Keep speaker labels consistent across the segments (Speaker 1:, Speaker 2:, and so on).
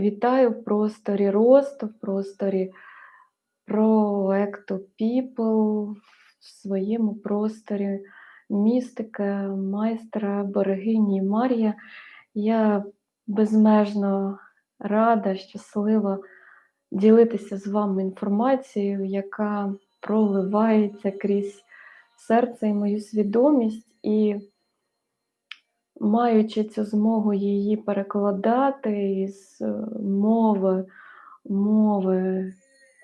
Speaker 1: вітаю в просторі росту, в просторі проекту People, в своєму просторі містика, майстра, берегині Марія. Я безмежно рада, щаслива ділитися з вами інформацією, яка проливається крізь серце і мою свідомість. І маючи цю змогу її перекладати із е, мови, мови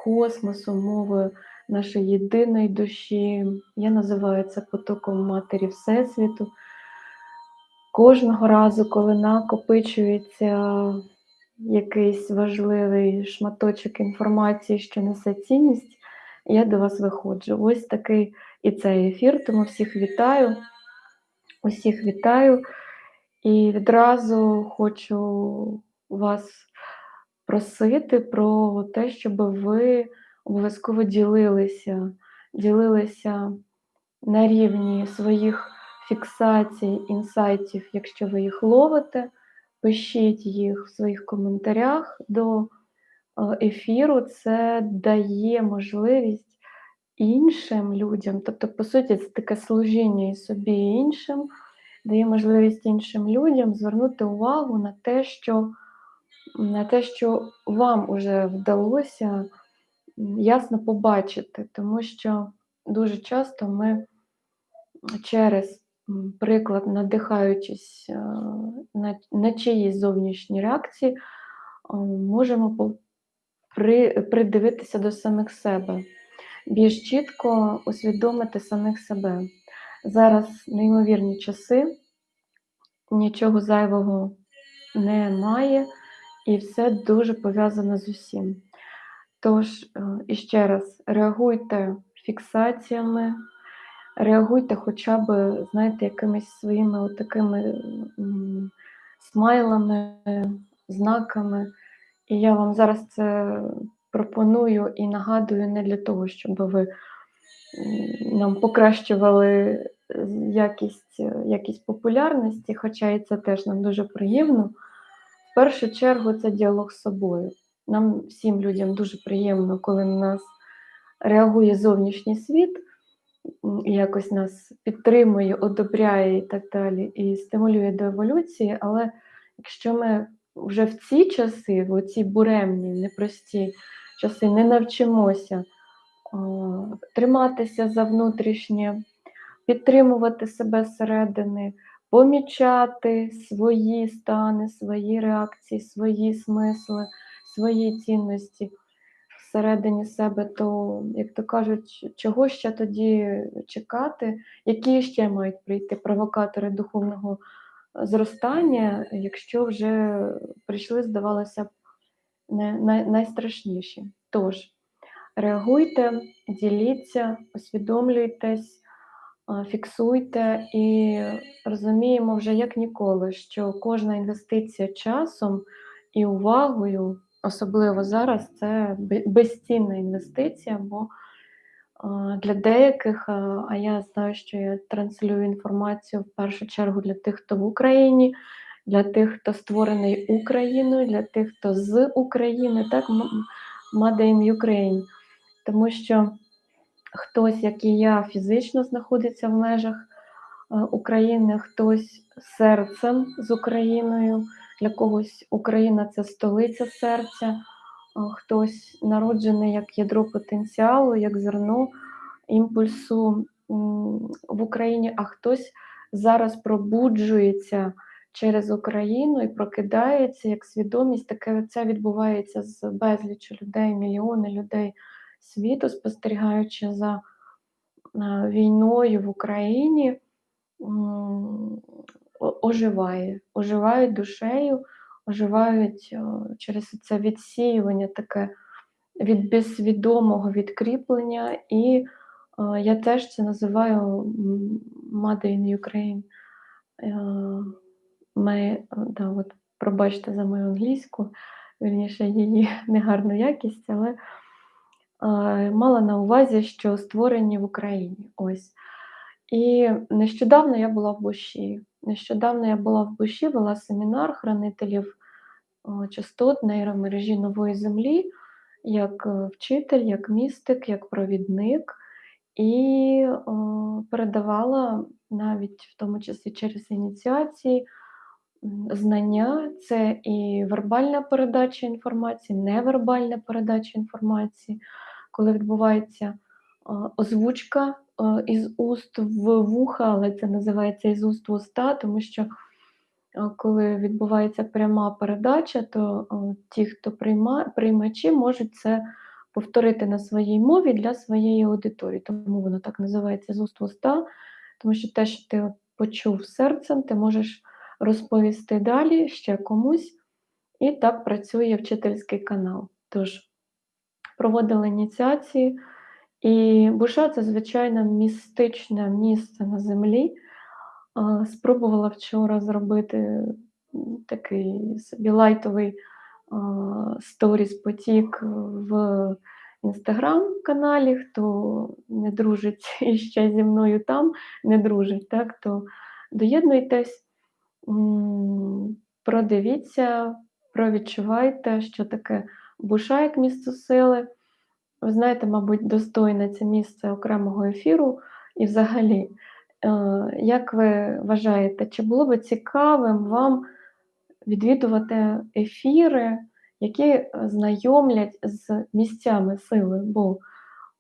Speaker 1: космосу, мови нашої єдиної душі, я називаю це потоком Матері Всесвіту. Кожного разу, коли накопичується якийсь важливий шматочок інформації, що несе цінність, я до вас виходжу. Ось такий і цей ефір, тому всіх вітаю, усіх вітаю. І відразу хочу вас просити про те, щоб ви обов'язково ділилися, ділилися на рівні своїх фіксацій, інсайтів, якщо ви їх ловите, пишіть їх в своїх коментарях до е, ефіру. Це дає можливість іншим людям, тобто, по суті, це таке служіння і собі і іншим дає можливість іншим людям звернути увагу на те, що на те, що вам вже вдалося ясно побачити, тому що дуже часто ми через приклад, надихаючись е, на, на чиїсь зовнішні реакції, е, можемо при, придивитися до самих себе, більш чітко усвідомити самих себе. Зараз неймовірні часи, нічого зайвого немає, і все дуже пов'язано з усім. Тож, е, іще раз, реагуйте фіксаціями, реагуйте хоча б, знаєте, якимись своїми такими смайлами, знаками. І я вам зараз це пропоную і нагадую не для того, щоб ви нам покращували якість якість популярності, хоча і це теж нам дуже приємно. В першу чергу це діалог з собою. Нам всім людям дуже приємно, коли на нас реагує зовнішній світ, якось нас підтримує, одобряє і так далі, і стимулює до еволюції. Але якщо ми вже в ці часи, в ці буремні, непрості часи, не навчимося триматися за внутрішнє, підтримувати себе зсередини, помічати свої стани, свої реакції, свої смисли, свої цінності всередині себе, то, як то кажуть, чого ще тоді чекати, які ще мають прийти провокатори духовного зростання, якщо вже прийшли, здавалося б, найстрашніші. Тож, реагуйте, діліться, усвідомлюйтесь, фіксуйте і розуміємо вже як ніколи, що кожна інвестиція часом і увагою, особливо зараз, це безцінна інвестиція, бо для деяких, а я знаю, що я транслюю інформацію в першу чергу для тих, хто в Україні, для тих, хто створений Україною, для тих, хто з України, так, Made in Ukraine. Тому що хтось, як і я, фізично знаходиться в межах е, України, хтось серцем з Україною, для когось Україна це столиця серця, е, хтось народжений як ядро потенціалу, як зерно імпульсу в Україні, а хтось зараз пробуджується. Через Україну і прокидається як свідомість, таке це відбувається з безліччю людей, мільйони людей світу, спостерігаючи за е, війною в Україні, оживає, оживають душею, оживають е, через це відсіювання таке від безсвідомого відкріплення. І е, я теж це називаю Made in Ukraine. Ми, да, от, Пробачте за мою англійську, вірніше її негарну якість, але мала на увазі, що створені в Україні. Ось. І нещодавно я була в Буші. Нещодавно я була в Буші, вела семінар хранителів частот нейромережі нової землі як е, вчитель, як містик, як провідник, і е, передавала навіть в тому числі через ініціації знання, це і вербальна передача інформації, невербальна передача інформації, коли відбувається озвучка із уст в вуха, але це називається із уст в уста, тому що коли відбувається пряма передача, то ті, хто прийма, приймачі, можуть це повторити на своїй мові для своєї аудиторії. Тому воно так називається з уст в уста, тому що те, що ти почув серцем, ти можеш розповісти далі ще комусь. І так працює вчительський канал. Тож, проводили ініціації, і Буша це, звичайно, містичне місце на землі. Спробувала вчора зробити такий собі лайтовий сторіс потік в інстаграм-каналі. Хто не дружить іще зі мною там, не дружить, так, то доєднуйтесь, продивіться, провідчувайте, що таке буша як місце сили. Ви знаєте, мабуть, достойне це місце окремого ефіру і взагалі. Е, як ви вважаєте, чи було би цікавим вам відвідувати ефіри, які знайомлять з місцями сили? Бо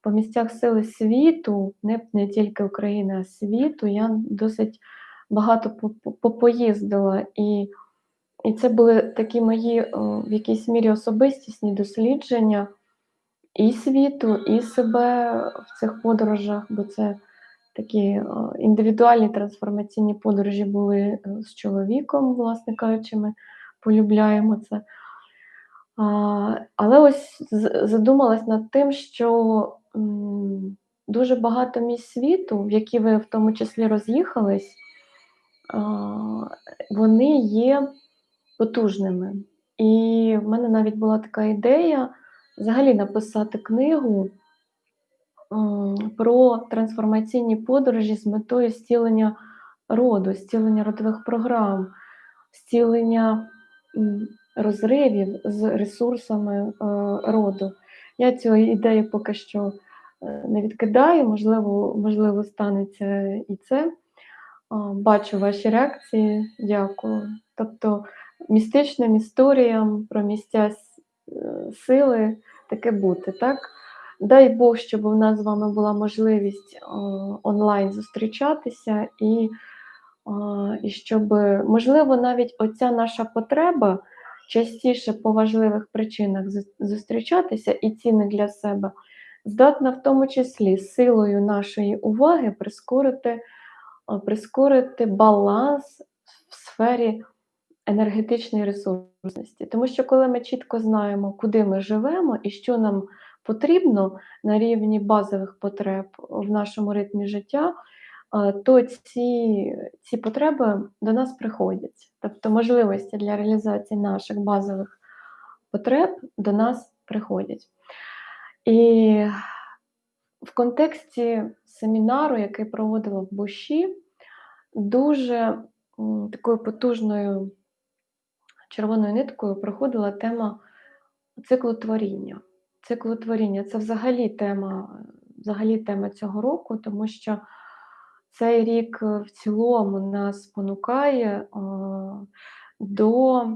Speaker 1: по місцях сили світу, не не тільки України, а світу, я досить багато попоїздила. І і це були такі мої в якійсь мірі особистісні дослідження і світу, і себе в цих подорожах, бо це такі е, індивідуальні трансформаційні подорожі були е, з чоловіком, власне кажучи, ми полюбляємо це. Але ось задумалась над тим, що дуже багато місць світу, в які ви в тому числі роз'їхались, вони є потужними. І в мене навіть була така ідея взагалі написати книгу про трансформаційні подорожі з метою зцілення роду, зцілення родових програм, зцілення розривів з ресурсами е, роду. Я цю ідею поки що е, не відкидаю, можливо, можливо, станеться і це. Бачу ваші реакції, дякую. Тобто містичним історіям про місця е, сили таке бути, так? Дай Бог, щоб у нас з вами була можливість онлайн зустрічатися, і і щоб, можливо, навіть оця наша потреба частіше по важливих причинах зустрічатися і ціни для себе, здатна в тому числі силою нашої уваги прискорити, прискорити баланс в сфері енергетичної ресурсності. Тому що, коли ми чітко знаємо, куди ми живемо і що нам потрібно на рівні базових потреб в нашому ритмі життя, то ці ці потреби до нас приходять. Тобто можливості для реалізації наших базових потреб до нас приходять. І в контексті семінару, який проводила в Буші, дуже такою потужною червоною ниткою проходила тема циклотворіння циклотворіння це взагалі тема, взагалі тема цього року, тому що цей рік в цілому нас спонукає до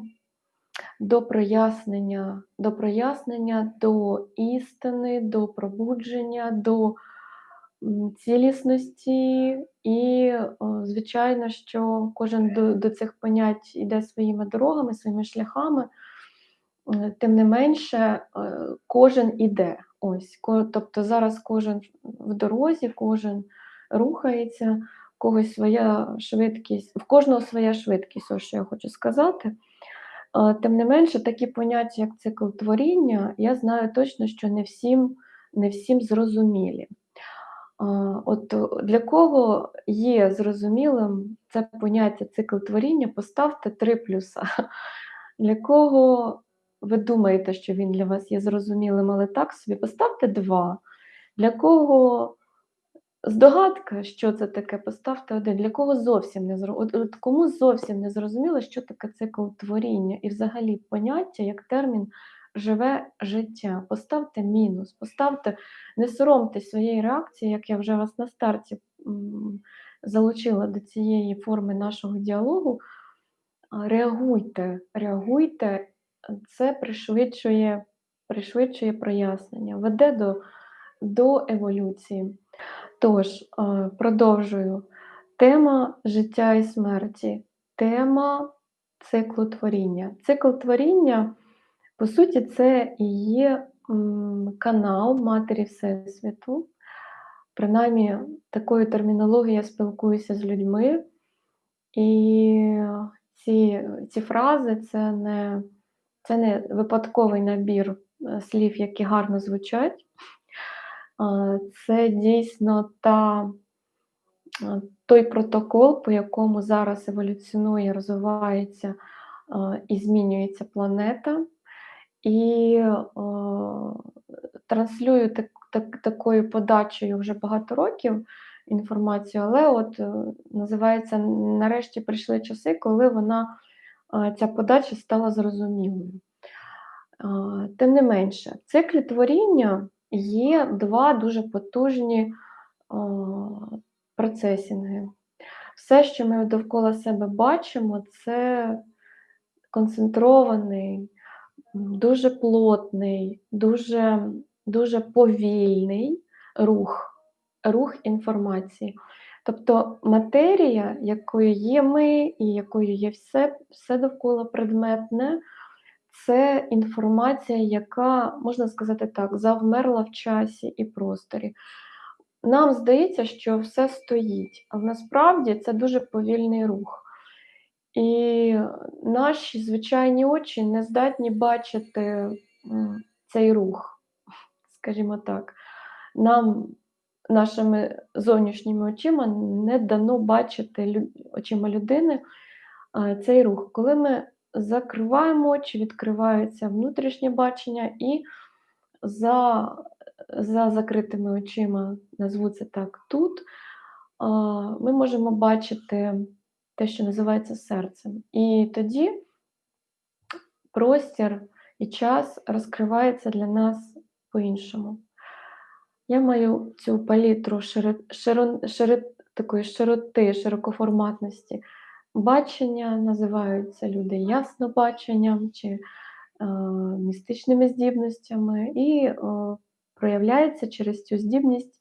Speaker 1: до прояснення, до прояснення, до істини, до пробудження, до цілісності, і, звичайно, що кожен до, до цих понять йде своїми дорогами, своїми шляхами. Е, тим не менше, е, кожен іде. Ось, Тобто зараз кожен в дорозі, кожен рухається, когось своя швидкість, в кожного своя швидкість, ось що я хочу сказати. Е, тим не менше, такі поняття, як цикл творіння, я знаю точно, що не всім, не всім зрозумілі. От Для кого є зрозумілим це поняття цикл творіння, поставте три плюса. Для кого ви думаєте, що він для вас є зрозумілим, але так собі поставте два. Для кого здогадка, що це таке, поставте 1. Для кого зовсім не зро от от кому зовсім не зрозуміло, що таке цикл творіння і взагалі поняття як термін "живе життя", поставте мінус, поставте не соромтесь своєї реакції, як я вже вас на старті, залучила до цієї форми нашого діалогу. Реагуйте, реагуйте, це пришвидшує пришвидшує прояснення, веде до до еволюції. Тож, продовжую. Тема життя і смерті, тема циклу творіння. Цикл творіння, по суті, це і є канал Матері Всесвіту. Принаймні, такою термінологією я спілкуюся з людьми, і ці ці фрази це не це не випадковий набір е, слів, які гарно звучать. Це дійсно та, той протокол, по якому зараз еволюціонує, розвивається і змінюється планета. І о, транслюю так, так, такою подачею вже багато років інформацію, але от е, називається нарешті прийшли часи, коли вона ця подача стала зрозумілою. Тим не менше, в циклі творіння є два дуже потужні процесінги. Все, що ми довкола себе бачимо, це концентрований, дуже плотний, дуже, дуже повільний рух, рух інформації. Тобто матерія, якою є ми і якою є все, все довкола предметне, це інформація, яка, можна сказати так, завмерла в часі і просторі. Нам здається, що все стоїть, а насправді це дуже повільний рух. І наші звичайні очі не здатні бачити цей рух, скажімо так. Нам нашими зовнішніми очима не дано бачити очима людини цей рух. Коли ми закриваємо очі, відкривається внутрішнє бачення, і за за закритими очима, назву це так, тут ми можемо бачити те, що називається серцем. І тоді простір і час розкривається для нас по-іншому. Я маю цю палітру шири, широ, шири, такої широти, широкоформатності. Бачення називаються люди яснобаченням чи е, містичними здібностями, і е, проявляється через цю здібність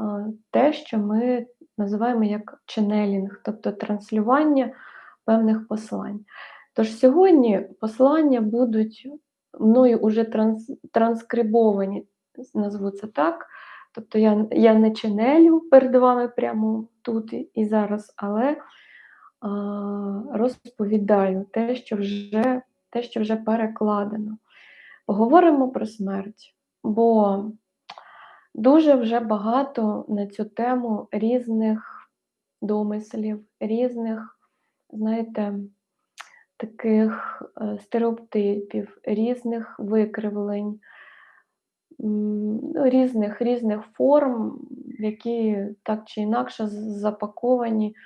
Speaker 1: е, те, що ми називаємо як ченелінг, тобто транслювання певних послань. Тож сьогодні послання будуть мною уже транс, транскрибовані, назву це так. Тобто я я не чинелю перед вами прямо тут і зараз, але а, розповідаю те, що вже те, що вже перекладено. Поговоримо про смерть, бо дуже вже багато на цю тему різних домислів, різних, знаєте, таких е, стереотипів, різних викривлень. Ну, різних різних форм, які так чи інакше запаковані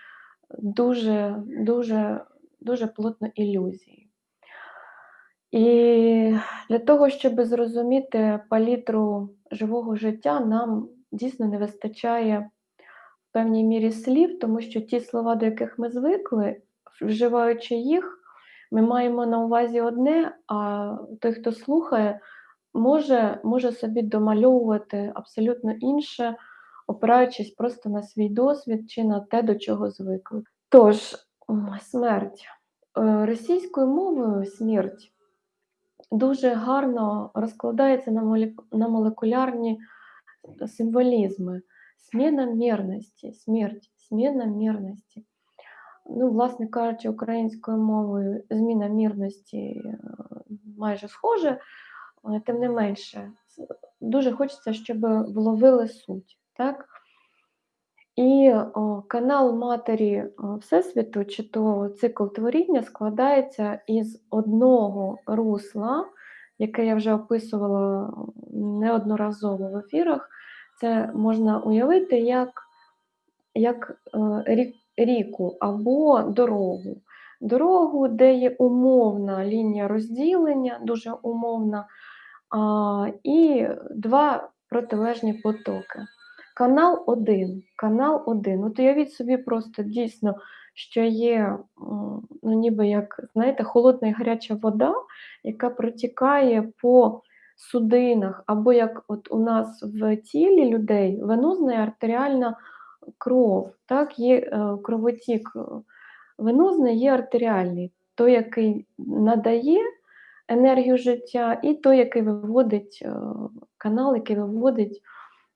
Speaker 1: дуже дуже, дуже плотно ілюзії. І для того, щоб зрозуміти палітру живого життя, нам дійсно не вистачає в певній мірі слів, тому що ті слова, до яких ми звикли, вживаючи їх, ми маємо на увазі одне, а той, хто слухає, може може собі домальовувати абсолютно інше, опираючись просто на свій досвід чи на те, до чого звикли. Тож, смерть. Е, російською мовою смерть дуже гарно розкладається на молекулярні символізми. Зміна мірності, смерть, зміна мірності. Ну, власне кажучи, українською мовою зміна мірності е, майже схоже, тим не менше, дуже хочеться, щоб вловили суть. Так? І о, канал Матері Всесвіту, чи то цикл творіння складається із одного русла, яке я вже описувала неодноразово в ефірах. Це можна уявити як як е, ріку або дорогу. Дорогу, де є умовна лінія розділення, дуже умовна, і два протилежні потоки. Канал один. Канал один. От уявіть собі просто дійсно, що є, ну ніби як, знаєте, холодна і гаряча вода, яка протікає по судинах, або як от у нас в тілі людей венозна і артеріальна кров. Так, Є е, кровотік е, венозний, є артеріальний, той, який надає енергію життя, і той, який виводить е, канал, який виводить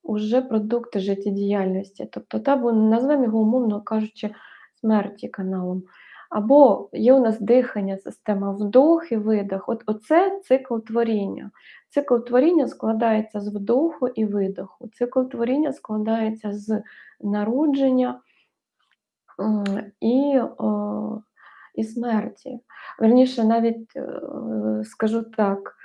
Speaker 1: уже продукти життєдіяльності. Тобто, або назвемо його, умовно кажучи, смерті каналом. Або є у нас дихання, система вдох і видох. От Оце цикл творіння. Цикл творіння складається з вдоху і видоху. Цикл творіння складається з народження і і смерті. Верніше, навіть е, скажу так,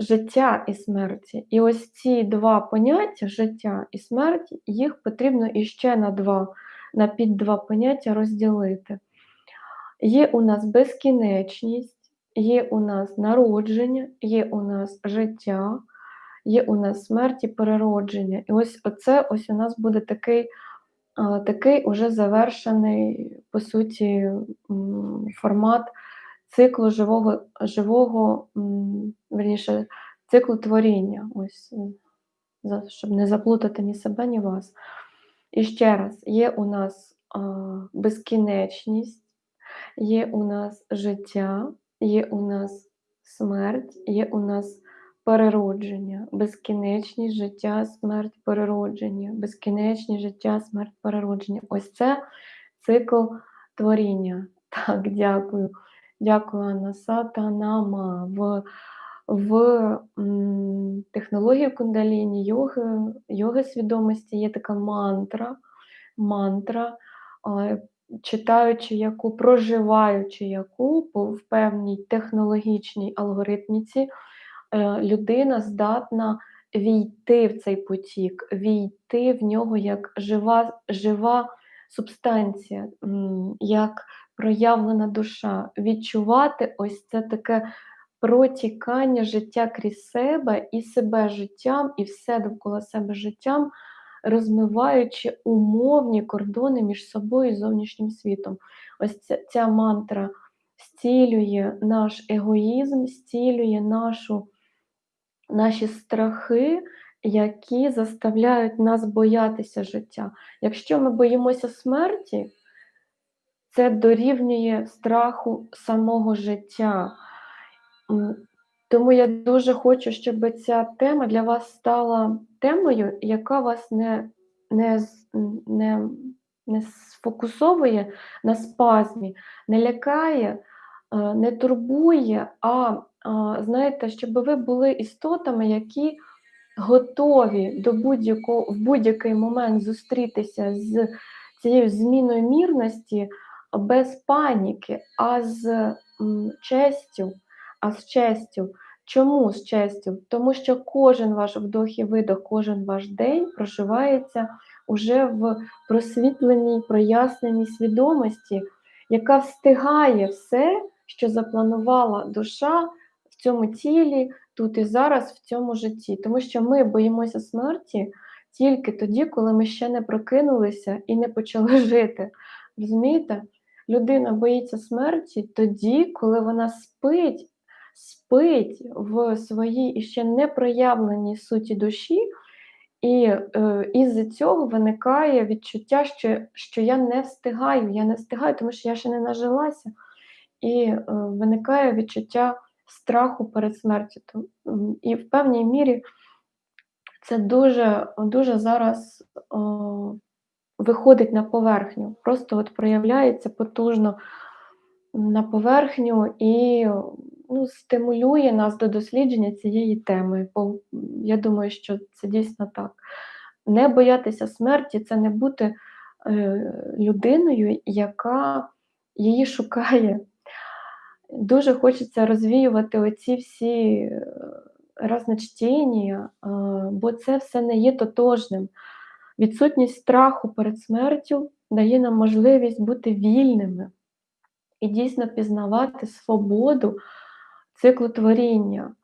Speaker 1: життя і смерті. І ось ці два поняття життя і смерть, їх потрібно іще на два, на під два поняття розділити. Є у нас безкінечність, є у нас народження, є у нас життя, є у нас смерть і переродження. І ось оце ось у нас буде такий такий уже завершений, по суті, формат циклу живого, живого верніше, циклу творіння, ось, щоб не заплутати ні себе, ні вас. І ще раз, є у нас безкінечність, є у нас життя, є у нас смерть, є у нас переродження, безкінечність життя, смерть, переродження, безкінечність життя, смерть, переродження. Ось це цикл творіння. Так, дякую. Дякую, Анна Сатанама. В в технології кундаліні йоги, йоги свідомості є така мантра, мантра, читаючи яку, проживаючи яку в певній технологічній алгоритміці, Е, людина здатна війти в цей потік, війти в нього як жива, жива субстанція, як проявлена душа, відчувати ось це таке протікання життя крізь себе і себе життям, і все довкола себе життям, розмиваючи умовні кордони між собою і зовнішнім світом. Ось ця, ця мантра стілює наш егоїзм, стілює нашу наші страхи, які заставляють нас боятися життя. Якщо ми боїмося смерті, це дорівнює страху самого життя. Тому я дуже хочу, щоб ця тема для вас стала темою, яка вас не не, не, не сфокусовує на спазмі, не лякає, е, не турбує, а знаєте, щоб ви були істотами, які готові до будь-якого в будь-який момент зустрітися з цією зміною мірності без паніки, а з честю, а з честю. Чому з честю? Тому що кожен ваш вдох і видох, кожен ваш день проживається уже в просвітленій, проясненій свідомості, яка встигає все, що запланувала душа в цьому тілі, тут і зараз, в цьому житті. Тому що ми боїмося смерті тільки тоді, коли ми ще не прокинулися і не почали жити. Розумієте? Людина боїться смерті тоді, коли вона спить, спить в своїй іще не проявленій суті душі. І е, із цього виникає відчуття, що що я не встигаю, я не встигаю, тому що я ще не нажилася. І е, виникає відчуття страху перед смертю. І в певній мірі це дуже дуже зараз виходить на поверхню, просто от проявляється потужно на поверхню і ну, стимулює нас до дослідження цієї теми. Бо я думаю, що це дійсно так. Не боятися смерті це не бути е, людиною, яка її шукає. Дуже хочеться розвіювати оці всі е, разночтення, бо це все не є тотожним. Відсутність страху перед смертю дає нам можливість бути вільними і дійсно пізнавати свободу циклу творіння.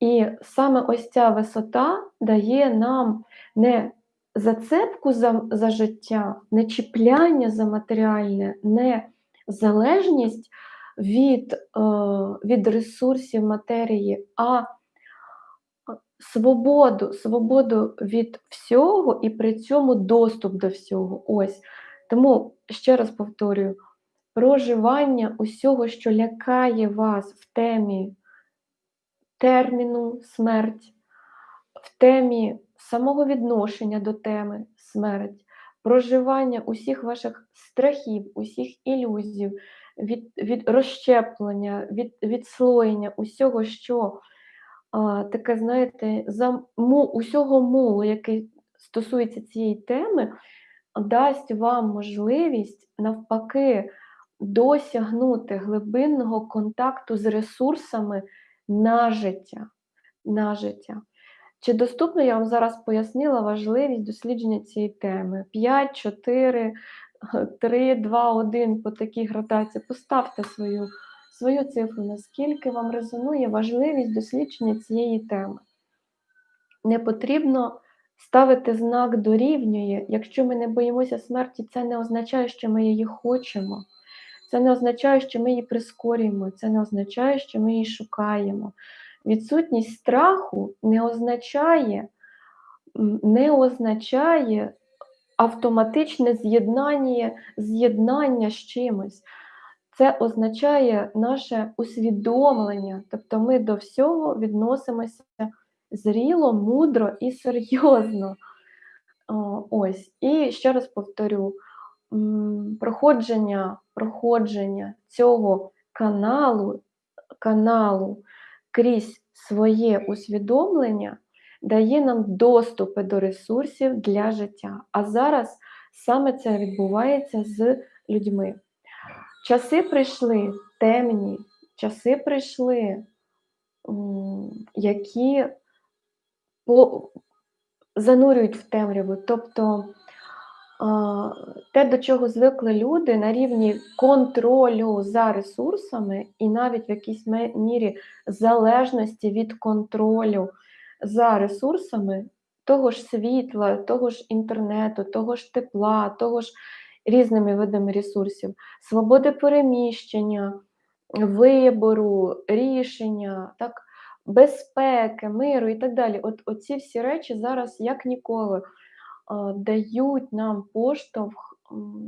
Speaker 1: І саме ось ця висота дає нам не зацепку за, за життя, не чіпляння за матеріальне, не залежність від, е, від ресурсів матерії, а свободу, свободу від всього і при цьому доступ до всього. Ось. Тому ще раз повторюю: проживання усього, що лякає вас в темі терміну смерть, в темі самого відношення до теми смерть, проживання усіх ваших страхів, усіх ілюзій, від від розщеплення, від відслоєння усього, що таке, знаєте, за му, усього мулу, який стосується цієї теми, дасть вам можливість навпаки досягнути глибинного контакту з ресурсами на життя. на життя. Чи доступно я вам зараз пояснила важливість дослідження цієї теми? 5, 4, 3, 2, 1 по такій градації. Поставте свою свою цифру, наскільки вам резонує важливість дослідження цієї теми. Не потрібно ставити знак дорівнює. Якщо ми не боїмося смерті, це не означає, що ми її хочемо. Це не означає, що ми її прискорюємо, це не означає, що ми її шукаємо. Відсутність страху не означає, не означає автоматичне з'єднання з чимось. Це означає наше усвідомлення, тобто ми до всього відносимося зріло, мудро і серйозно. Ось. І ще раз повторю: проходження проходження цього каналу, каналу крізь своє усвідомлення дає нам доступи до ресурсів для життя. А зараз саме це відбувається з людьми. Часи прийшли темні, часи прийшли, які занурюють в темряву. Тобто те, до чого звикли люди на рівні контролю за ресурсами, і навіть в якійсь мірі залежності від контролю за ресурсами того ж світла, того ж інтернету, того ж тепла, того ж різними видами ресурсів, свободи переміщення, вибору, рішення, так, безпеки, миру і так далі. От Оці всі речі зараз як ніколи дають нам поштовх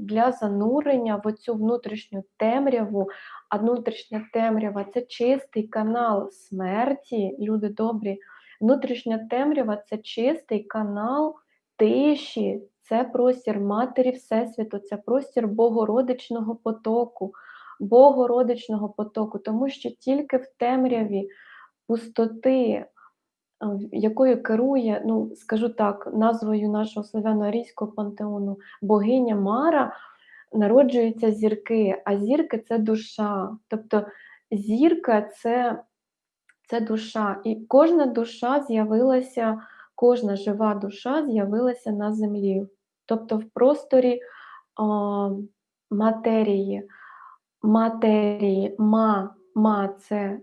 Speaker 1: для занурення в цю внутрішню темряву. А внутрішня темрява це чистий канал смерті, люди добрі. Внутрішня темрява це чистий канал тиші, це простір Матері Всесвіту, це простір Богородичного потоку, Богородичного потоку, тому що тільки в темряві пустоти, якою керує, ну скажу так, назвою нашого славяно-арійського пантеону богиня Мара, народжуються зірки, а зірки це душа. Тобто зірка це, це душа. І кожна душа з'явилася, кожна жива душа з'явилася на землі, тобто в просторі о, матерії. Матерії, ма, ма це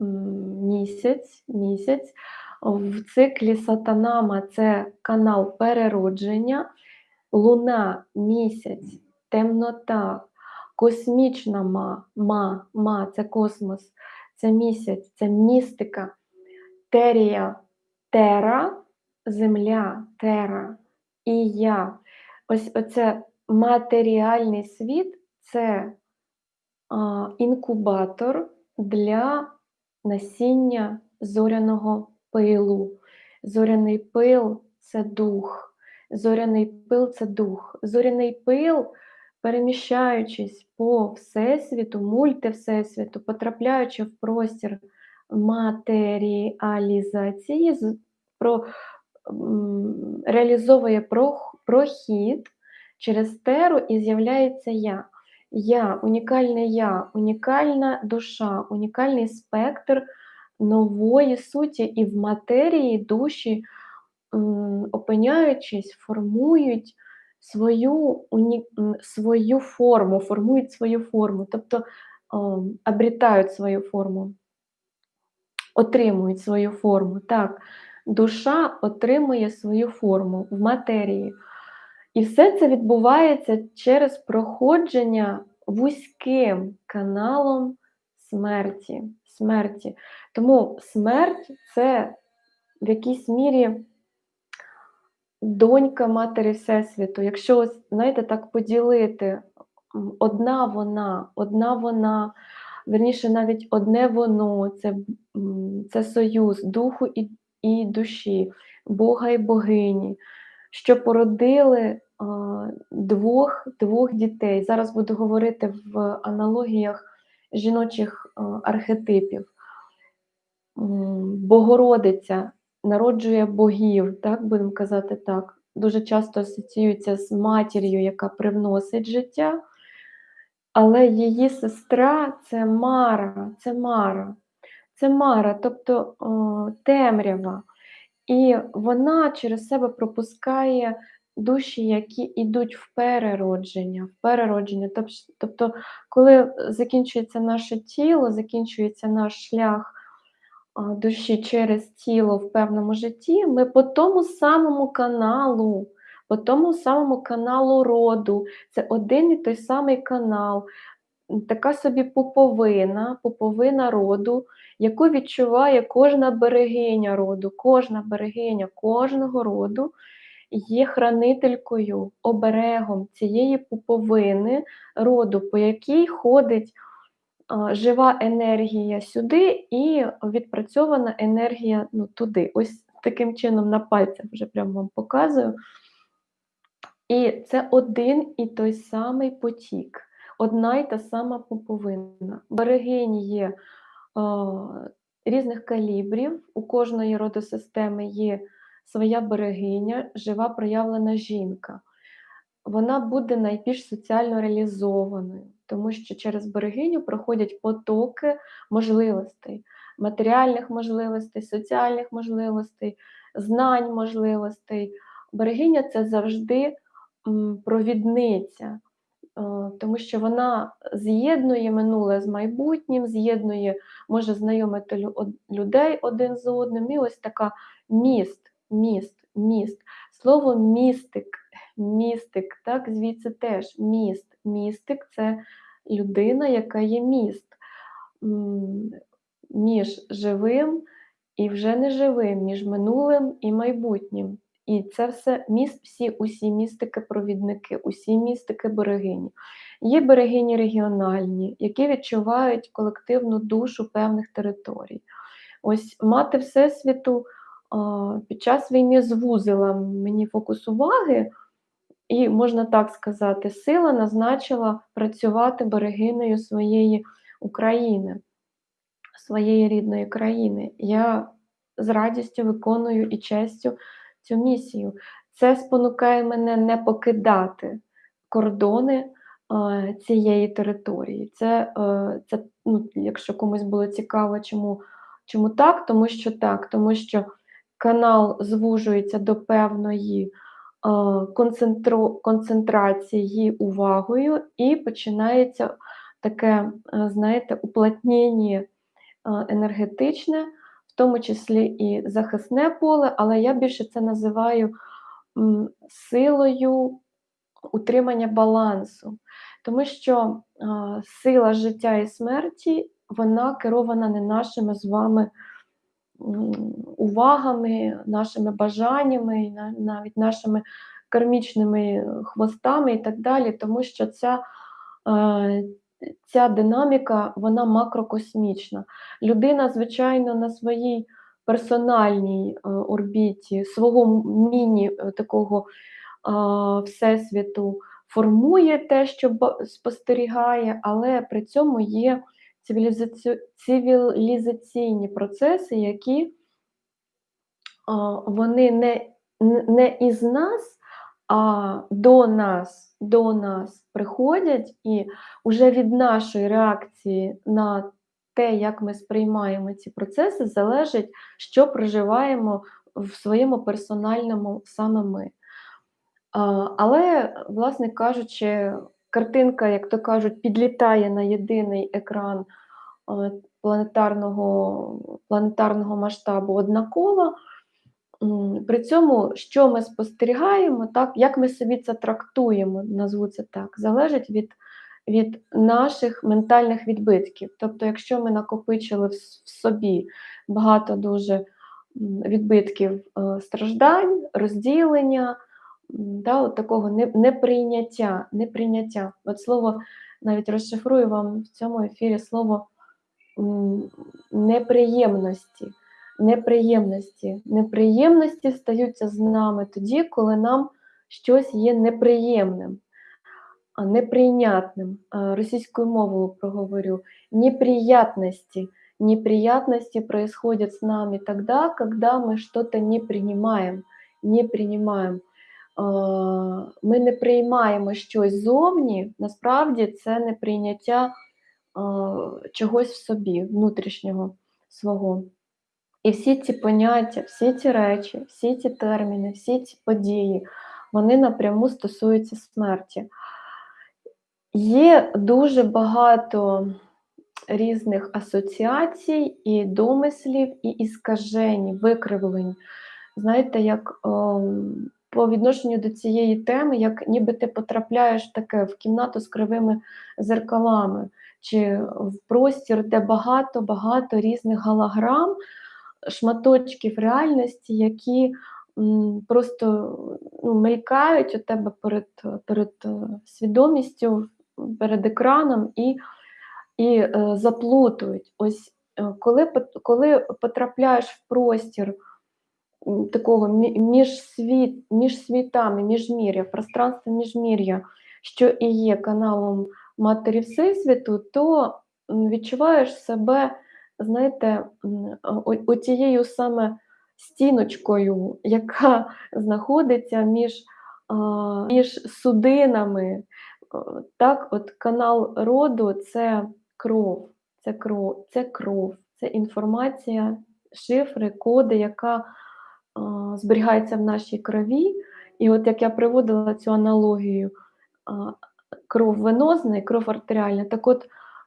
Speaker 1: місяць, місяць. В циклі Сатанама це канал переродження, луна, місяць, темнота, космічна ма, ма, ма це космос, це місяць, це містика, терія, тера, земля, тера і я. Ось оце матеріальний світ це а, інкубатор для насіння зоряного пилу. Зоряний пил це дух, зоряний пил це дух. Зоряний пил, переміщаючись по Всесвіту, мультивсесвіту, потрапляючи в простір матеріалізації, про, реалізовує прохід через теру і з'являється я. Я, унікальне я, унікальна душа, унікальний спектр нової суті і в матерії душі, опиняючись, формують свою уні свою форму, формують свою форму, тобто, обретають свою форму. Отримують свою форму. Так, душа отримує свою форму в матерії. І все це відбувається через проходження вузьким каналом смерті. смерті. Тому смерть це в якійсь мірі донька Матері Всесвіту. Якщо, знаєте, так поділити, одна вона, одна вона, верніше, навіть одне воно, це союз духу і, і душі, Бога і богині, що породили двох, двох дітей. Зараз буду говорити в аналогіях жіночих архетипів. Богородиця народжує богів, так будемо казати так. Дуже часто асоціюється з матір'ю, яка привносить життя, але її сестра це Мара, це Мара, це Мара, тобто о, темрява. І вона через себе пропускає душі, які йдуть в переродження, в переродження. Тобто, коли закінчується наше тіло, закінчується наш шлях душі через тіло в певному житті, ми по тому самому каналу, по тому самому каналу роду, це один і той самий канал, така собі пуповина, пуповина роду, яку відчуває кожна берегиня роду, кожна берегиня кожного роду є хранителькою, оберегом цієї пуповини роду, по якій ходить жива енергія сюди і відпрацьована енергія ну, туди. Ось таким чином на пальцях вже прямо вам показую. І це один і той самий потік, одна й та сама пуповина. Берегині є різних калібрів, у кожної родосистеми є своя берегиня, жива проявлена жінка. Вона буде найбільш соціально реалізованою тому що через берегиню проходять потоки можливостей, матеріальних можливостей, соціальних можливостей, знань можливостей. Берегиня це завжди провідниця, тому що вона з'єднує минуле з майбутнім, з'єднує, може знайомити людей один з одним. І ось така міст, міст, міст. Слово містик, містик, так, звідси теж міст. Містик це людина, яка є міст між живим і вже неживим, між минулим і майбутнім. І це все міст, всі, усі містики-провідники, усі містики берегині. Є берегині регіональні, які відчувають колективну душу певних територій. Ось мати Всесвіту під час війни звузила мені фокус уваги і, можна так сказати, сила назначила працювати берегиною своєї України, своєї рідної країни. Я з радістю виконую і честю цю місію. Це спонукає мене не покидати кордони е, цієї території. Це, е, це ну, якщо комусь було цікаво, чому, чому так, тому що так, тому що канал звужується до певної концентрації увагою, і починається таке, е, знаєте, уплотнення е, енергетичне, тому числі і захисне поле, але я більше це називаю силою утримання балансу, тому що сила життя і смерті вона керована не нашими з вами увагами, нашими бажаннями, навіть нашими кармічними хвостами і так далі, тому що ця е, ця динаміка вона макрокосмічна. Людина, звичайно, на своїй персональній е, орбіті, свого міні-такого е, всесвіту формує те, що спостерігає, але при цьому є цивілізаційні процеси, які вони не не із нас, до нас до нас приходять, і вже від нашої реакції на те, як ми сприймаємо ці процеси, залежить, що проживаємо в своєму персональному саме ми. А, але, власне кажучи, картинка, як то кажуть, підлітає на єдиний екран, планетарного планетарного масштабу однакова. При цьому, що ми спостерігаємо, так, як ми собі це трактуємо, назву це так, залежить від від наших ментальних відбитків. Тобто, якщо ми накопичили в в собі багато дуже відбитків е, страждань, розділення, да, от такого неприйняття, неприйняття. От слово навіть розшифрую вам в цьому ефірі слово неприємності. Неприємності. Неприємності стаються з нами тоді, коли нам щось є неприємним, неприйнятним. Російською мовою проговорю. Неприятности. Неприятности происходят с нами тогда, когда мы что-то не принимаем. Не принимаем. Ми не приймаємо щось зовні, насправді це неприйняття а, чогось в собі, внутрішнього свого. І всі ці поняття, всі ці речі, всі ці терміни, всі ці події, вони напряму стосуються смерті. Є дуже багато різних асоціацій, і домислів, і іскажень, викривлень. Знаєте, як ем, по відношенню до цієї теми, як ніби ти потрапляєш таке в кімнату з кривими зеркалами, чи в простір, де багато-багато різних галаграм, шматочків реальності, які просто ну, мелькають у тебе перед, перед е, свідомістю, перед екраном і, і е, заплутують. Ось е, коли, коли потрапляєш в простір такого між, світ, між світами, міжмір'я, пространство міжмір'я, що і є каналом Матері Всесвіту, то відчуваєш себе, знаєте, оцією саме стіночкою, яка знаходиться між, між судинами. Так, от канал роду це кров, це кров, це кров, це інформація, шифри, коди, яка зберігається в нашій крові. І от як я приводила цю аналогію, кров венозна і кров артеріальна. Так от,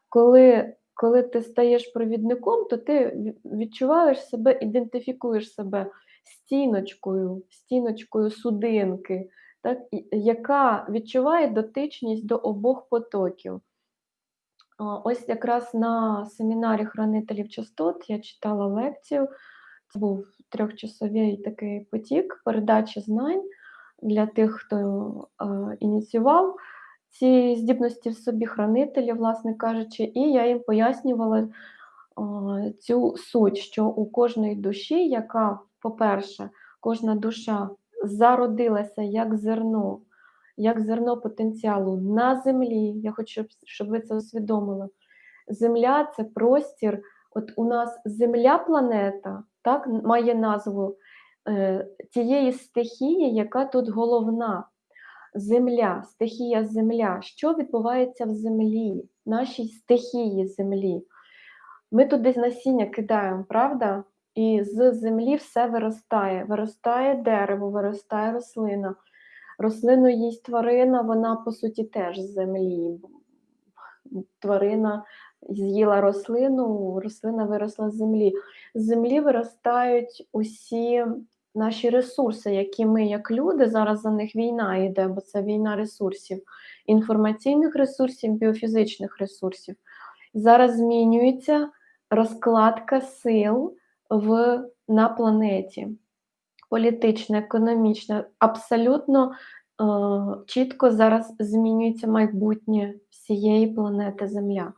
Speaker 1: коли, коли ти стаєш провідником, то ти відчуваєш себе, ідентифікуєш себе стіночкою, стіночкою судинки, так, яка відчуває дотичність до обох потоків. Ось якраз на семінарі хранителів частот я читала лекцію. Це був трьохчасовий такий потік передачі знань для тих, хто е, ініціював ці здібності в собі хранителі, власне кажучи, і я їм пояснювала цю суть, що у кожної душі, яка, по-перше, кожна душа зародилася як зерно, як зерно потенціалу на землі. Я хочу, щоб ви це усвідомили. Земля це простір. От у нас земля планета так, має назву е, тієї стихії, яка тут головна. Земля, стихія земля. Що відбувається в землі, нашій стихії землі? Ми туди насіння кидаємо, правда? І з землі все виростає. Виростає дерево, виростає рослина. Рослину їсть тварина, вона по суті теж з землі. Тварина з'їла рослину, рослина виросла з землі. З землі виростають усі наші ресурси, які ми, як люди, зараз за них війна йде, бо це війна ресурсів, інформаційних ресурсів, біофізичних ресурсів. Зараз змінюється розкладка сил в, на планеті. Політична, економічна, абсолютно е, чітко зараз змінюється майбутнє всієї планети Земля.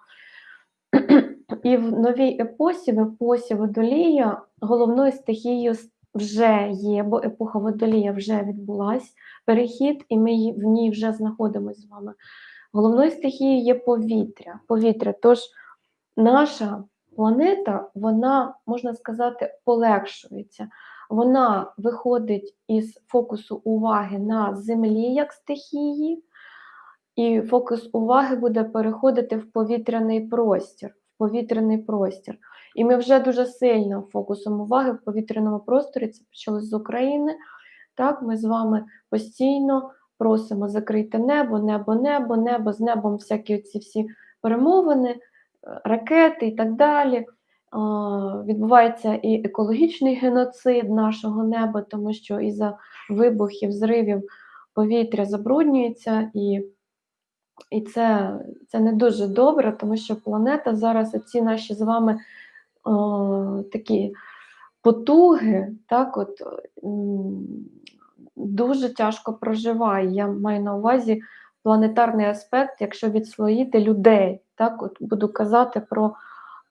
Speaker 1: І в новій епосі, в епосі Водолія, головною стихією вже є, бо епоха Водолія вже відбулась, перехід, і ми в ній вже знаходимося з вами. Головною стихією є повітря. повітря. Тож наша планета, вона, можна сказати, полегшується. Вона виходить із фокусу уваги на землі як стихії, і фокус уваги буде переходити в повітряний простір. В повітряний простір. І ми вже дуже сильно фокусом уваги в повітряному просторі, це почалось з України, Так, ми з вами постійно просимо закрити небо, небо, небо, небо, з небом всякі ці всі перемовини, е, ракети і так далі. Відбувається і екологічний геноцид нашого неба, тому що із-за вибухів, зривів повітря забруднюється, і і це це не дуже добре, тому що планета зараз ці наші з вами такі потуги, так, от, дуже тяжко проживає. Я маю на увазі планетарний аспект, якщо відслоїти людей. Так, от Буду казати про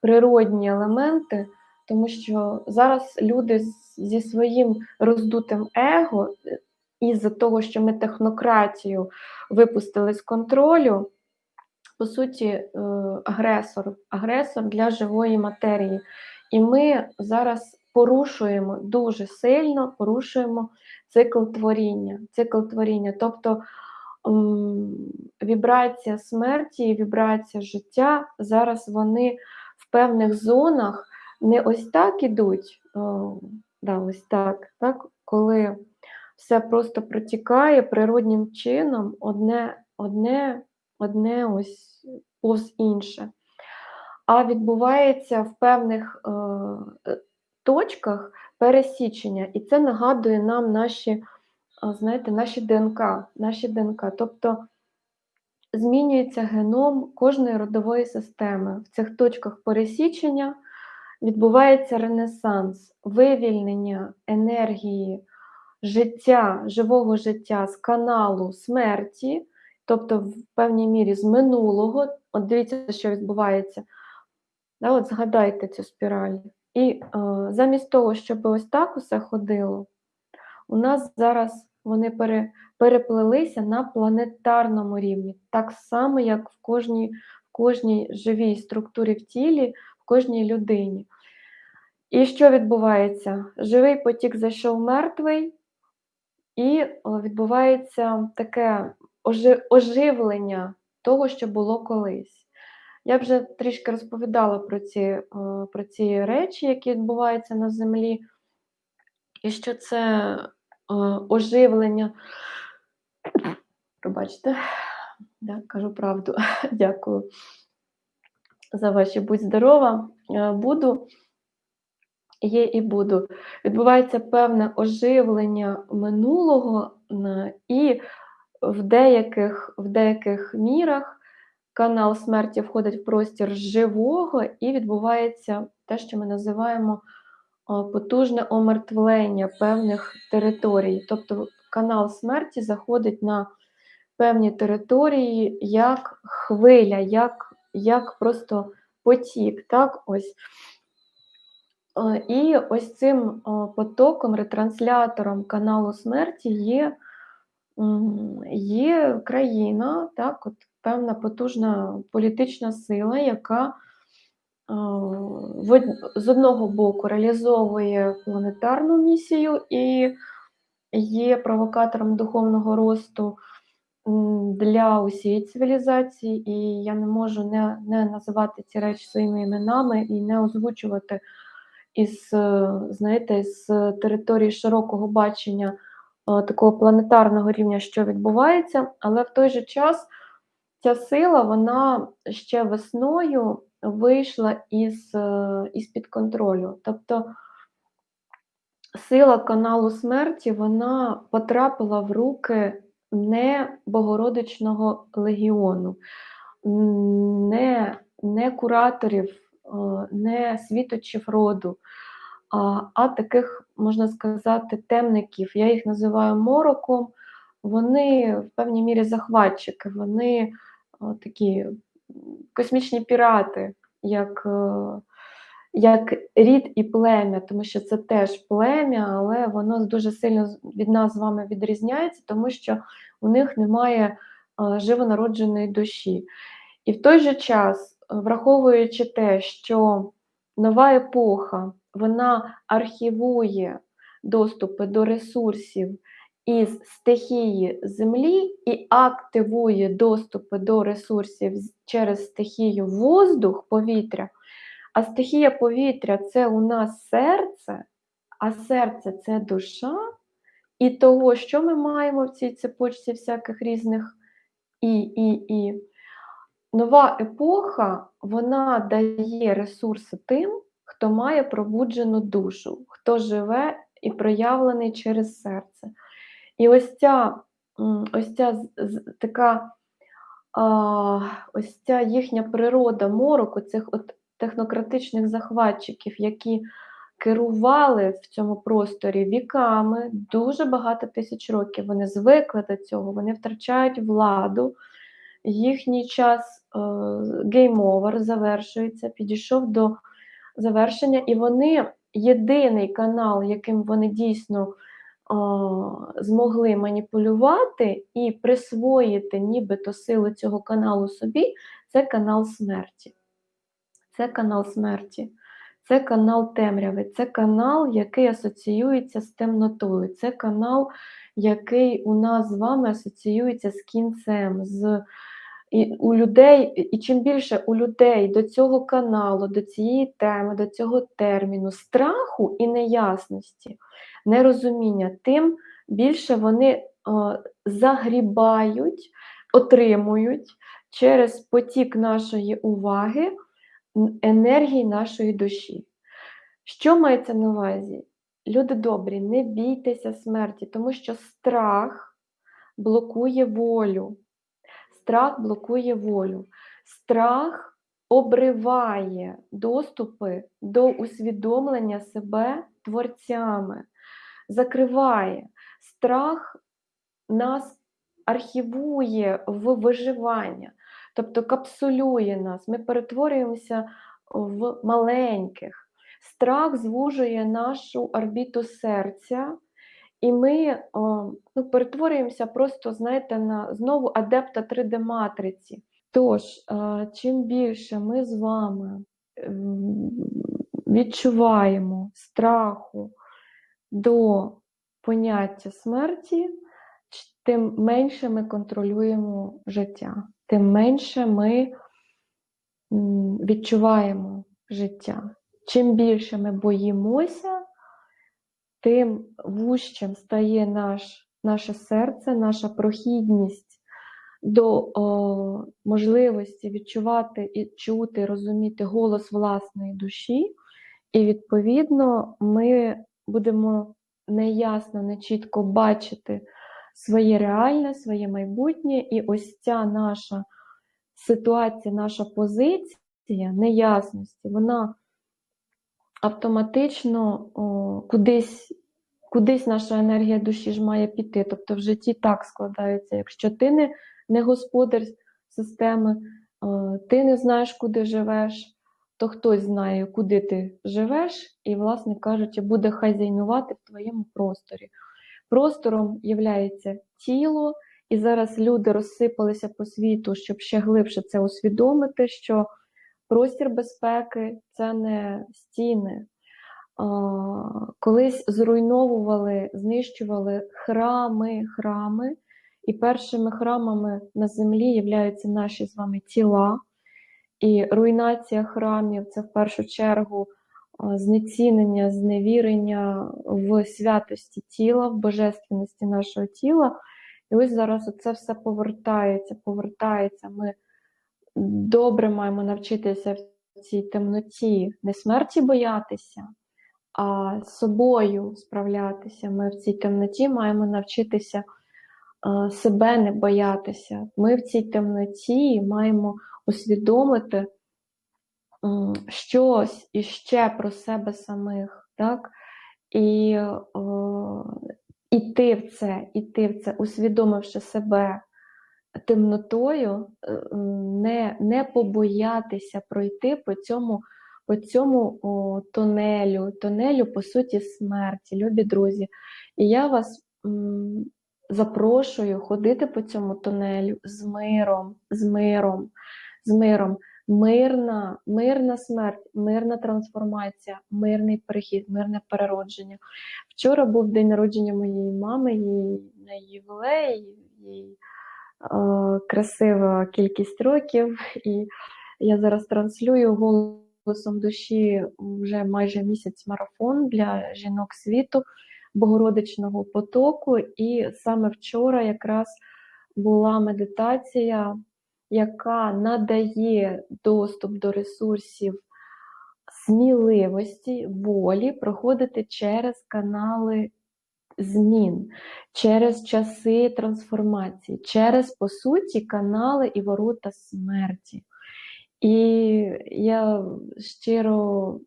Speaker 1: природні елементи, тому що зараз люди зі своїм роздутим его, із-за того, що ми технократію випустили з контролю, по суті, е, агресор, агресор для живої матерії. І ми зараз порушуємо дуже сильно порушуємо цикл творіння. Цикл творіння, тобто вібрація смерті і вібрація життя зараз вони в певних зонах не ось так ідуть, о, да, ось так, так, коли все просто протікає природнім чином одне, одне, одне ось повз інше. А відбувається в певних е, точках пересічення, і це нагадує нам наші, знаєте, наші ДНК, наші ДНК. Тобто змінюється геном кожної родової системи. В цих точках пересічення відбувається ренесанс, вивільнення енергії життя, живого життя з каналу смерті, тобто в певній мірі з минулого. От дивіться, що відбувається. Да, от Згадайте цю спіраль. І е, замість того, щоб ось так усе ходило, у нас зараз вони пере, переплелися на планетарному рівні, так само, як в кожній, в кожній живій структурі в тілі, в кожній людині. І що відбувається? Живий потік зайшов мертвий, і відбувається таке оживлення того, що було колись. Я вже трішки розповідала про ці е, про ці речі, які відбуваються на землі, і що це е, оживлення. Пробачте, да, кажу правду. Дякую за ваші будь здорова. Е, буду, є і буду. Відбувається певне оживлення минулого, і в деяких, в деяких мірах канал смерті входить в простір живого і відбувається те, що ми називаємо потужне омертвлення певних територій. Тобто канал смерті заходить на певні території як хвиля, як як просто потік. так, ось. І ось цим потоком, ретранслятором каналу смерті є є країна, так, от певна потужна політична сила, яка з одного боку реалізовує планетарну місію і є провокатором духовного росту для усієї цивілізації, і я не можу не не називати ці речі своїми іменами і не озвучувати із, знаєте, з території широкого бачення такого планетарного рівня, що відбувається, але в той же час ця сила вона ще весною вийшла із, е, із контролю. Тобто сила каналу смерті вона потрапила в руки не Богородичного легіону, не, не кураторів, е, не світочів роду. А таких, можна сказати, темників, я їх називаю мороком, вони в певній мірі захватчики, вони такі космічні пірати, як е, як рід і плем'я, тому що це теж плем'я, але воно дуже сильно від нас з вами відрізняється, тому що у них немає е, живонародженої душі. І в той же час, враховуючи те, що нова епоха вона архівує доступи до ресурсів із стихії Землі і активує доступи до ресурсів через стихію воздух, повітря. А стихія повітря це у нас серце, а серце це душа, і того, що ми маємо в цій цепочці всяких різних і, і, і. Нова епоха вона дає ресурси тим, хто має пробуджену душу, хто живе і проявлений через серце. І ось ця ось ця така ось ця їхня природа мороку, цих от технократичних захватчиків, які керували в цьому просторі віками, дуже багато тисяч років. Вони звикли до цього, вони втрачають владу. Їхній час game over завершується, підійшов до завершення, і вони єдиний канал, яким вони дійсно змогли маніпулювати і присвоїти нібито силу цього каналу собі, це канал смерті. Це канал смерті, це канал темряви, це канал, який асоціюється з темнотою, це канал, який у нас з вами асоціюється з кінцем. з і у людей, і чим більше у людей до цього каналу, до цієї теми, до цього терміну, страху і неясності, нерозуміння, тим більше вони о, загрібають, отримують через потік нашої уваги енергії нашої душі. Що мається на увазі? Люди добрі, не бійтеся смерті, тому що страх блокує волю. Страх блокує волю. Страх обриває доступи до усвідомлення себе творцями, закриває. Страх нас архівує в виживання, тобто капсулює нас, ми перетворюємося в маленьких. Страх звужує нашу орбіту серця. І ми ну, перетворюємося просто, знаєте, на знову адепта 3D-матриці. Тож, чим більше ми з вами відчуваємо страху до поняття смерті, тим менше ми контролюємо життя, тим менше ми відчуваємо життя. Чим більше ми боїмося, тим вужчим стає наш, наше серце, наша прохідність до о, можливості відчувати і чути, розуміти голос власної душі, і, відповідно, ми будемо неясно, нечітко бачити своє реальне, своє майбутнє, і ось ця наша ситуація, наша позиція неясності, вона автоматично о, кудись кудись наша енергія душі ж має піти. Тобто в житті так складається. Якщо ти не не господар системи, о, ти не знаєш, куди живеш, то хтось знає, куди ти живеш, і, власне кажучи, буде хазяйнувати в твоєму просторі. Простором є тіло, і зараз люди розсипалися по світу, щоб ще глибше це усвідомити, що простір безпеки це не стіни. Колись зруйновували, знищували храми, храми, і першими храмами на землі являються наші з вами тіла. І руйнація храмів це в першу чергу знецінення, зневірення в святості тіла, в божественності нашого тіла. І ось зараз це все повертається, повертається. Ми добре маємо навчитися в цій темноті, не смерті боятися, а собою справлятися. Ми в цій темноті маємо навчитися себе не боятися. Ми в цій темноті маємо усвідомити щось іще про себе самих. так? І о, іти в це, іти в це, усвідомивши себе темнотою, е, не не побоятися пройти по цьому по цьому о, тунелю, тунелю, по суті, смерті, любі друзі. І я вас м, запрошую ходити по цьому тунелю з миром, з миром, з миром. Мирна, мирна смерть, мирна трансформація, мирний перехід, мирне переродження. Вчора був день народження моєї мами, її на їй е, красива кількість років, і я зараз транслюю голосом душі вже майже місяць марафон для жінок світу. Богородичного потоку. І саме вчора якраз була медитація, яка надає доступ до ресурсів сміливості, волі проходити через канали змін, через часи трансформації, через, по суті, канали і ворота смерті. І я щиро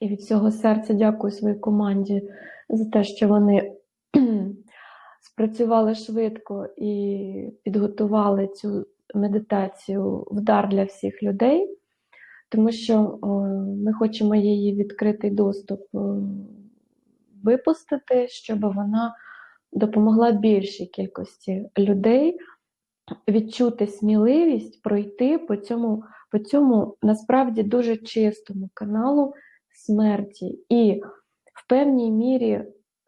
Speaker 1: і від всього серця дякую своїй команді за те, що вони спрацювали швидко і підготували цю медитацію в дар для всіх людей, тому що ми хочемо її відкритий доступ випустити, щоб вона допомогла більшій кількості людей відчути сміливість пройти по цьому, по цьому насправді дуже чистому каналу смерті. І в певній мірі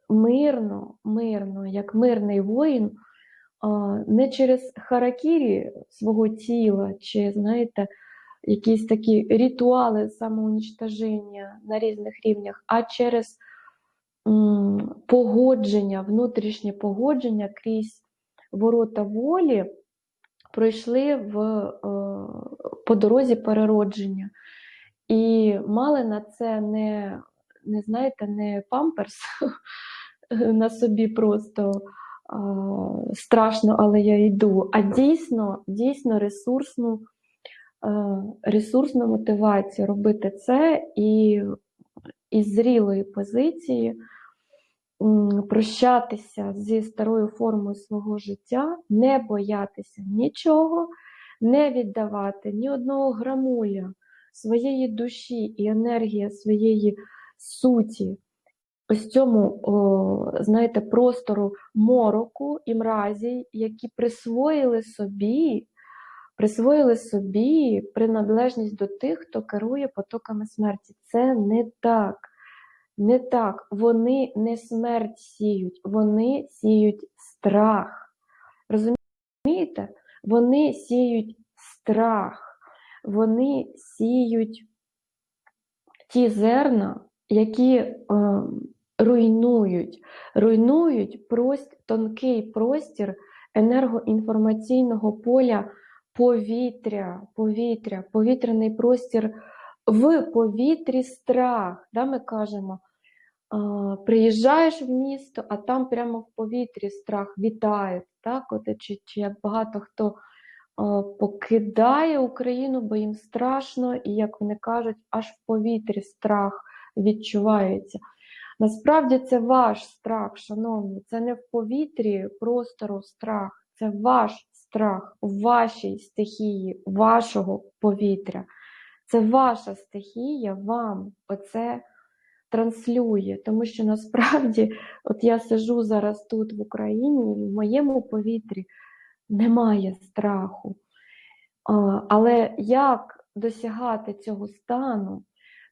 Speaker 1: мирно, мирно, як мирний воїн, не через харакірі свого тіла, чи, знаєте, якісь такі ритуали самоунічтоження на різних рівнях, а через погодження, внутрішнє погодження крізь ворота волі пройшли в, е, по дорозі переродження. І мали на це не, не знаєте, не памперс на собі просто а, страшно, але я йду, а дійсно, дійсно ресурсну, ресурсну мотивацію робити це і із зрілої позиції прощатися зі старою формою свого життя, не боятися нічого, не віддавати ні одного грамуля своєї душі і енергії своєї суті, ось цьому, о, знаєте, простору мороку і мразі, які присвоїли собі. Присвоїли собі приналежність до тих, хто керує потоками смерті. Це не так. Не так, вони не смерть сіють, вони сіють страх. Розумієте? Вони сіють страх, вони сіють ті зерна, які е, руйнують, руйнують прост, тонкий простір енергоінформаційного поля повітря, повітря, повітряний простір в повітрі страх. Да, Ми кажемо, приїжджаєш в місто, а там прямо в повітрі страх вітає. Так? От, чи, чи як багато хто покидає Україну, бо їм страшно, і, як вони кажуть, аж в повітрі страх відчувається. Насправді це ваш страх, шановні, це не в повітрі простору страх, це ваш страх у вашій стихії, вашого повітря. Це ваша стихія вам оце транслює. Тому що насправді, от я сижу зараз тут в Україні, в моєму повітрі немає страху. Але як досягати цього стану?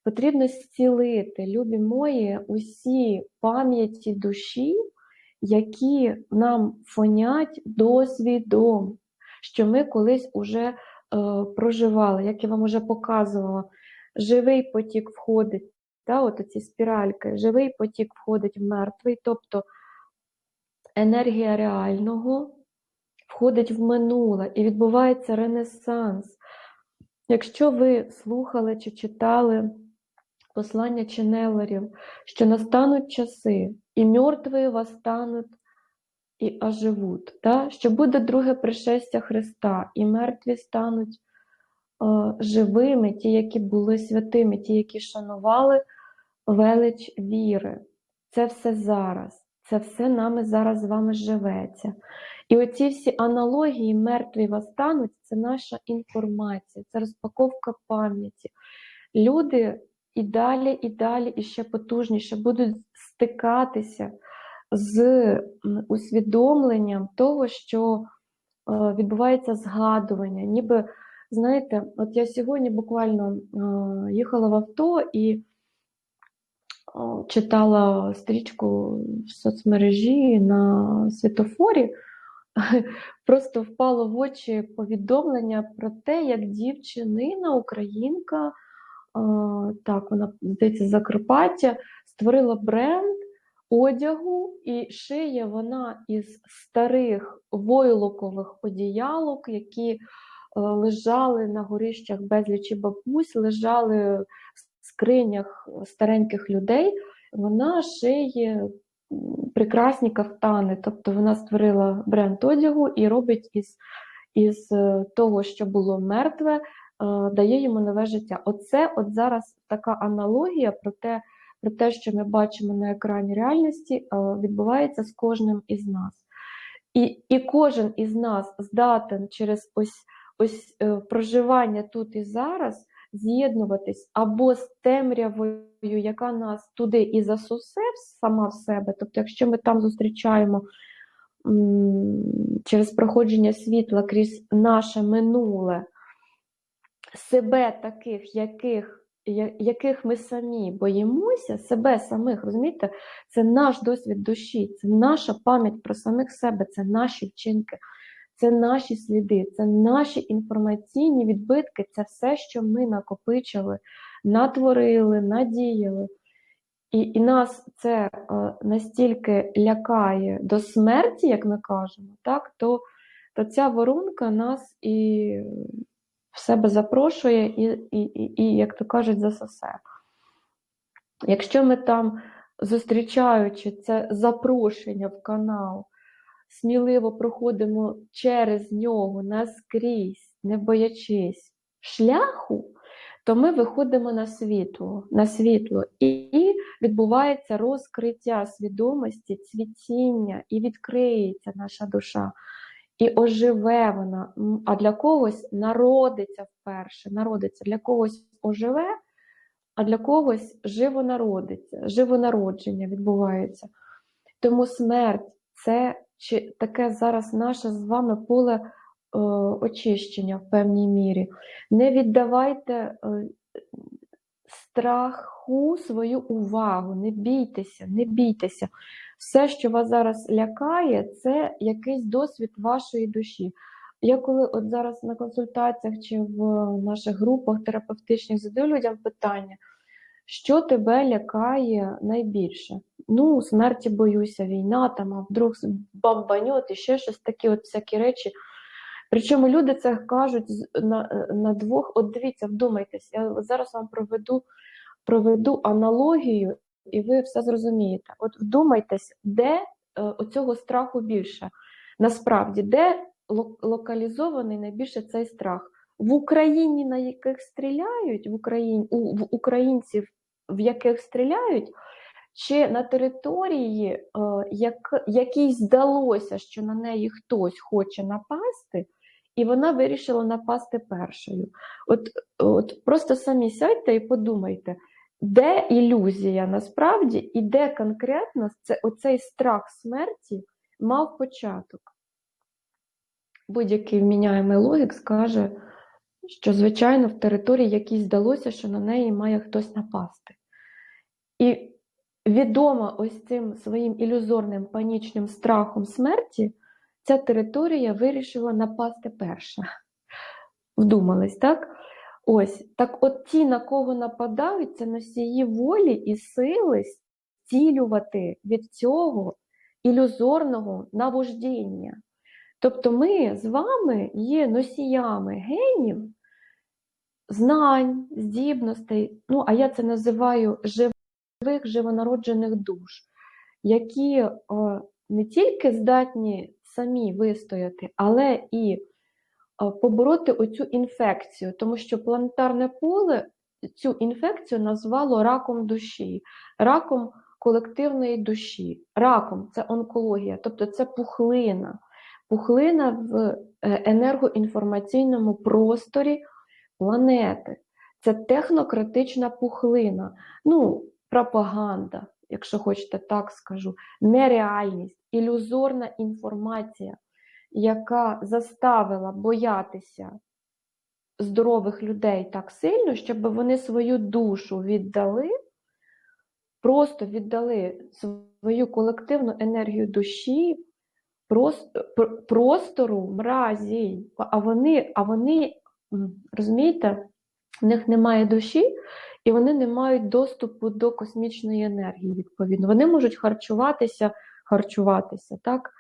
Speaker 1: Потрібно зцілити, любі мої, усі пам'яті душі, які нам фонять досвідом, що ми колись уже Е, проживали, як я вам вже показувала, живий потік входить, та, от ці спіральки, живий потік входить в мертвий, тобто енергія реального входить в минуле і відбувається ренесанс. Якщо ви слухали чи читали послання Ченелерів, що настануть часи, і мертві восстануть і оживуть, да? що буде друге пришестя Христа, і мертві стануть е, живими, ті, які були святими, ті, які шанували велич віри. Це все зараз, це все нами зараз з вами живеться. І оці всі аналогії мертві восстануть це наша інформація, це розпаковка пам'яті. Люди і далі, і далі, і ще потужніше будуть стикатися з усвідомленням того, що е, відбувається згадування. Ніби, знаєте, от я сьогодні буквально е, їхала в авто і читала стрічку в соцмережі на світофорі, просто впало в очі повідомлення про те, як дівчинина, українка, е, так, вона здається, Закарпаття, створила бренд одягу, і шиє вона із старих войлокових одіялок, які е, лежали на горищах безлічі бабусь, лежали в скринях стареньких людей. Вона шиє прекрасні кафтани, тобто вона створила бренд одягу і робить із, із е, того, що було мертве, дає йому нове життя. Оце от зараз така аналогія про те, про те, що ми бачимо на екрані реальності, е, відбувається з кожним із нас. І, і кожен із нас здатен через ось, ось е, проживання тут і зараз з'єднуватись або з темрявою, яка нас туди і засусе сама в себе. Тобто, якщо ми там зустрічаємо через проходження світла крізь наше минуле себе таких, яких, яких ми самі боїмося, себе самих, розумієте, це наш досвід душі, це наша пам'ять про самих себе, це наші вчинки, це наші сліди, це наші інформаційні відбитки, це все, що ми накопичили, натворили, надіяли. І, і нас це е, настільки лякає до смерті, як ми кажемо, так, то, то ця воронка нас і в себе запрошує, і, і, і, і як то кажуть, засосе. Якщо ми там, зустрічаючи це запрошення в канал, сміливо проходимо через нього наскрізь, не боячись шляху, то ми виходимо на світло, на світло і відбувається розкриття свідомості, цвітіння, і відкриється наша душа. І оживе вона, а для когось народиться вперше, народиться, для когось оживе, а для когось живо народиться, живонародження відбувається. Тому смерть це чи таке зараз наше з вами поле е, очищення в певній мірі. Не віддавайте е, страху свою увагу, не бійтеся, не бійтеся. Все, що вас зараз лякає, це якийсь досвід вашої душі. Я коли от зараз на консультаціях чи в наших групах терапевтичних задаю людям питання, що тебе лякає найбільше? Ну, смерті боюся, війна, там, а вдруг бомбаньот і ще щось такі от всякі речі. Причому люди це кажуть на, на двох. От дивіться, вдумайтесь, я зараз вам проведу, проведу аналогію, і ви все зрозумієте. От вдумайтесь, де е, оцього страху більше? Насправді, де локалізований найбільше цей страх? В Україні, на яких стріляють, в Україні, у, в українців, в яких стріляють, чи на території, е, як, якій здалося, що на неї хтось хоче напасти, і вона вирішила напасти першою. От, от просто самі сядьте і подумайте, де ілюзія насправді, і де конкретно це, оцей страх смерті мав початок. Будь-який вміняємий логік скаже, що, звичайно, в території якій здалося, що на неї має хтось напасти. І відома ось цим своїм ілюзорним панічним страхом смерті, ця територія вирішила напасти перша. Вдумались, так? Ось, так от ті, на кого нападають, це носії волі і сили зцілювати від цього ілюзорного навождіння. Тобто ми з вами є носіями генів, знань, здібностей, ну, а я це називаю живих, живонароджених душ, які не тільки здатні самі вистояти, але і побороти оцю інфекцію, тому що планетарне поле цю інфекцію назвало раком душі, раком колективної душі. Раком це онкологія, тобто це пухлина, пухлина в е, енергоінформаційному просторі планети. Це технократична пухлина, ну, пропаганда, якщо хочете так скажу, нереальність, ілюзорна інформація, яка заставила боятися здорових людей так сильно, щоб вони свою душу віддали, просто віддали свою колективну енергію душі, просто, простору мразі. А вони, а вони, розумієте, в них немає душі, і вони не мають доступу до космічної енергії, відповідно. Вони можуть харчуватися, харчуватися, так?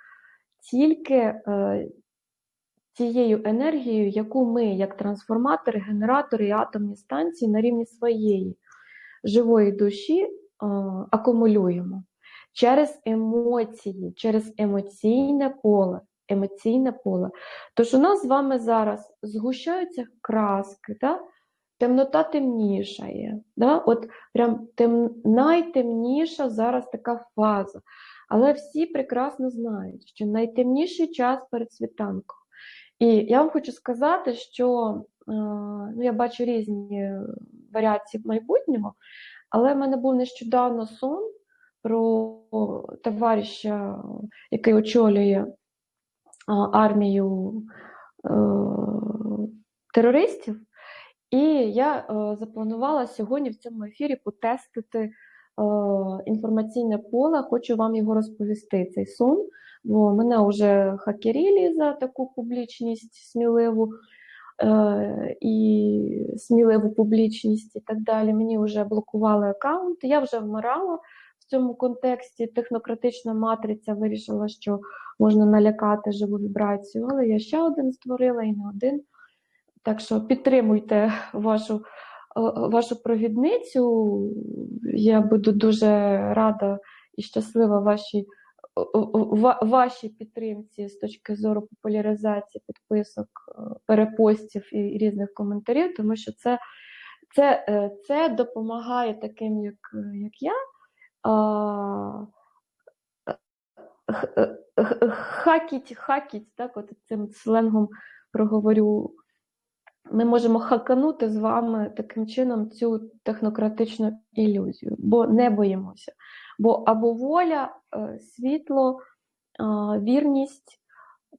Speaker 1: Тільки е, тією енергією, яку ми, як трансформатори, генератори і атомні станції на рівні своєї живої душі е, акумулюємо через емоції, через емоційне поле. Емоційне поле. Тож у нас з вами зараз згущаються краски, да? темнота темнішає. Да? От прям тем... найтемніша зараз така фаза. Але всі прекрасно знають, що найтемніший час перед світанком. І я вам хочу сказати, що е, ну, я бачу різні варіації в майбутньому, але в мене був нещодавно сон про товариша, який очолює армію е, терористів. І я е, запланувала сьогодні в цьому ефірі потестити інформаційне поле. Хочу вам його розповісти. Цей сон, бо мене вже хакерілі за таку публічність сміливу і сміливу публічність і так далі. Мені вже блокували аккаунт. Я вже вмирала в цьому контексті. Технократична матриця вирішила, що можна налякати живу вібрацію, але я ще один створила і не один. Так що підтримуйте вашу вашу провідницю. Я буду дуже рада і щаслива вашій вашій підтримці з точки зору популяризації підписок, перепостів і різних коментарів, тому що це це, е, це допомагає таким, як як я, хакіть, хакіть, так, от цим сленгом проговорю. Ми можемо хаканути з вами таким чином цю технократичну ілюзію, бо не боїмося. Бо або воля, е, світло, вірність,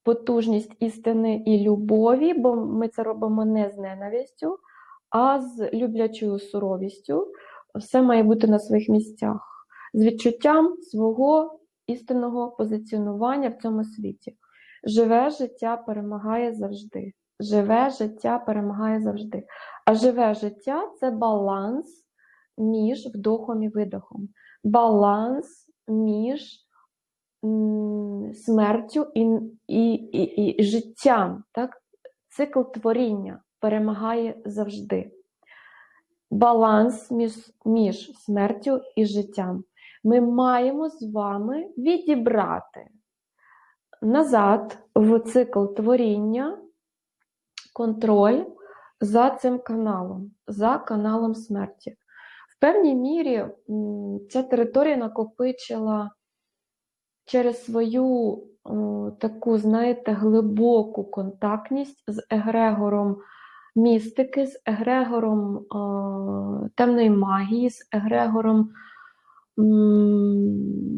Speaker 1: потужність істини і любові, бо ми це робимо не з ненавистю, а з люблячою суровістю. Все має бути на своїх місцях, з відчуттям свого істинного позиціонування в цьому світі. Живе життя перемагає завжди. Живе життя перемагає завжди. А живе життя це баланс між вдохом і видохом, баланс між смертю і і, і, і життям. Так? Цикл творіння перемагає завжди. Баланс між, між смертю і життям ми маємо з вами відібрати назад в цикл творіння контроль за цим каналом, за каналом смерті. В певній мірі ця територія накопичила через свою таку, знаєте, глибоку контактність з егрегором містики, з егрегором темної магії, з егрегором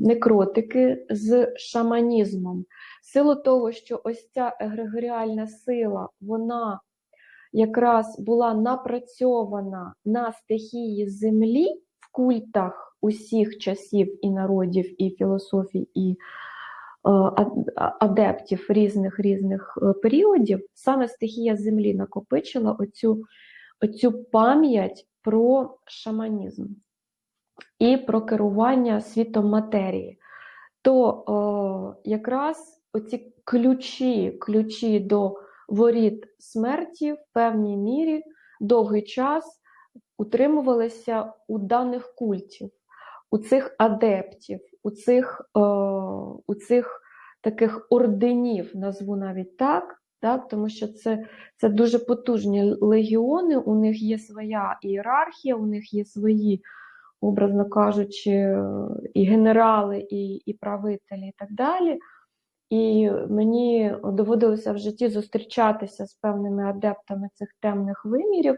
Speaker 1: некротики з шаманізмом. Силу того, що ось ця егрегоріальна сила, вона якраз була напрацьована на стихії землі в культах усіх часів і народів, і філософій, і е, адептів різних різних е, періодів, саме стихія землі накопичила оцю, оцю пам'ять про шаманізм і про керування світом матерії, то о, якраз оці ключі, ключі до воріт смерті в певній мірі довгий час утримувалися у даних культів, у цих адептів, у цих, о, у цих таких орденів, назву навіть так. Так, Тому що це це дуже потужні легіони, у них є своя ієрархія, у них є свої образно кажучи, і генерали, і, і правителі, і так далі. І мені доводилося в житті зустрічатися з певними адептами цих темних вимірів.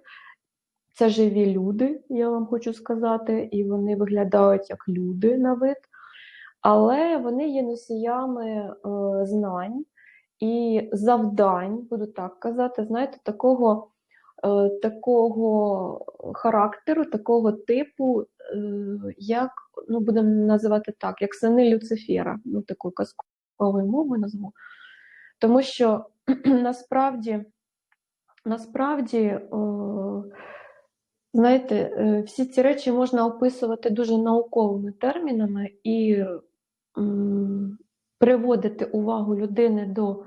Speaker 1: Це живі люди, я вам хочу сказати, і вони виглядають як люди на вид, але вони є носіями е, знань і завдань, буду так казати, знаєте, такого такого характеру, такого типу, е, як ну, будемо називати так, як сини Люцифера, ну такою казковою мовою назву. Тому що насправді, насправді, о, Знаєте, е, всі ці речі можна описувати дуже науковими термінами і приводити увагу людини до,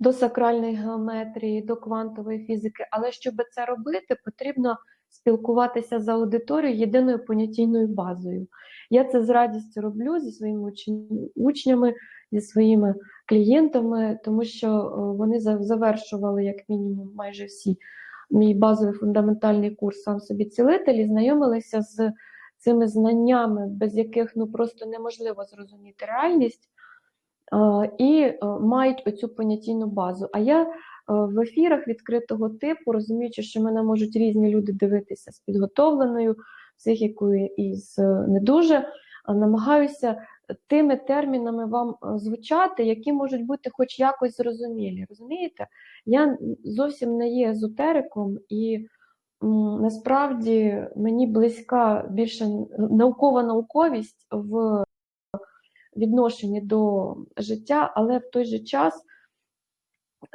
Speaker 1: до сакральної геометрії, до квантової фізики. Але щоб це робити, потрібно спілкуватися з аудиторією єдиною понятійною базою. Я це з радістю роблю зі своїми учнями, зі своїми клієнтами, тому що е, вони завершували як мінімум майже всі мій базовий фундаментальний курс сам собі цілитель і знайомилися з цими знаннями, без яких ну просто неможливо зрозуміти реальність, і е, мають оцю понятійну базу. А я е, в ефірах відкритого типу, розуміючи, що мене можуть різні люди дивитися з підготовленою психікою і з е, не дуже, намагаюся тими термінами вам звучати, які можуть бути хоч якось зрозумілі. Розумієте? Я зовсім не є езотериком, і насправді мені близька більше наукова науковість в відношенні до життя, але в той же час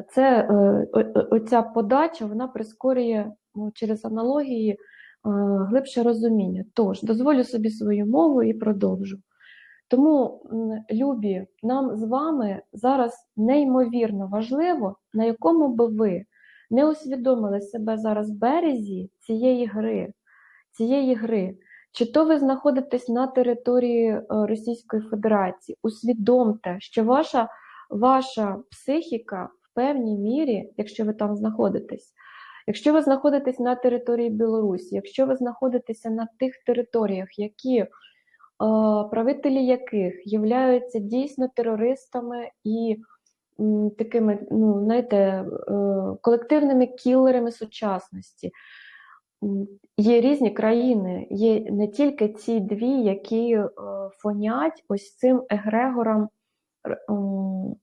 Speaker 1: це е, оця подача вона прискорює ну, через аналогії е, глибше розуміння. Тож, дозволю собі свою мову і продовжу. Тому, любі, нам з вами зараз неймовірно важливо, на якому би ви не усвідомили себе зараз в березі цієї гри, цієї гри. Чи то ви знаходитесь на території е, Російської Федерації, усвідомте, що ваша, ваша психіка в певній мірі, якщо ви там знаходитесь, якщо ви знаходитесь на території Білорусі, якщо ви знаходитеся на тих територіях, які е, правителі яких являються дійсно терористами і такими, ну, знаєте, е, колективними кілерами сучасності. Є різні країни, є не тільки ці дві, які е, фонять ось цим егрегором,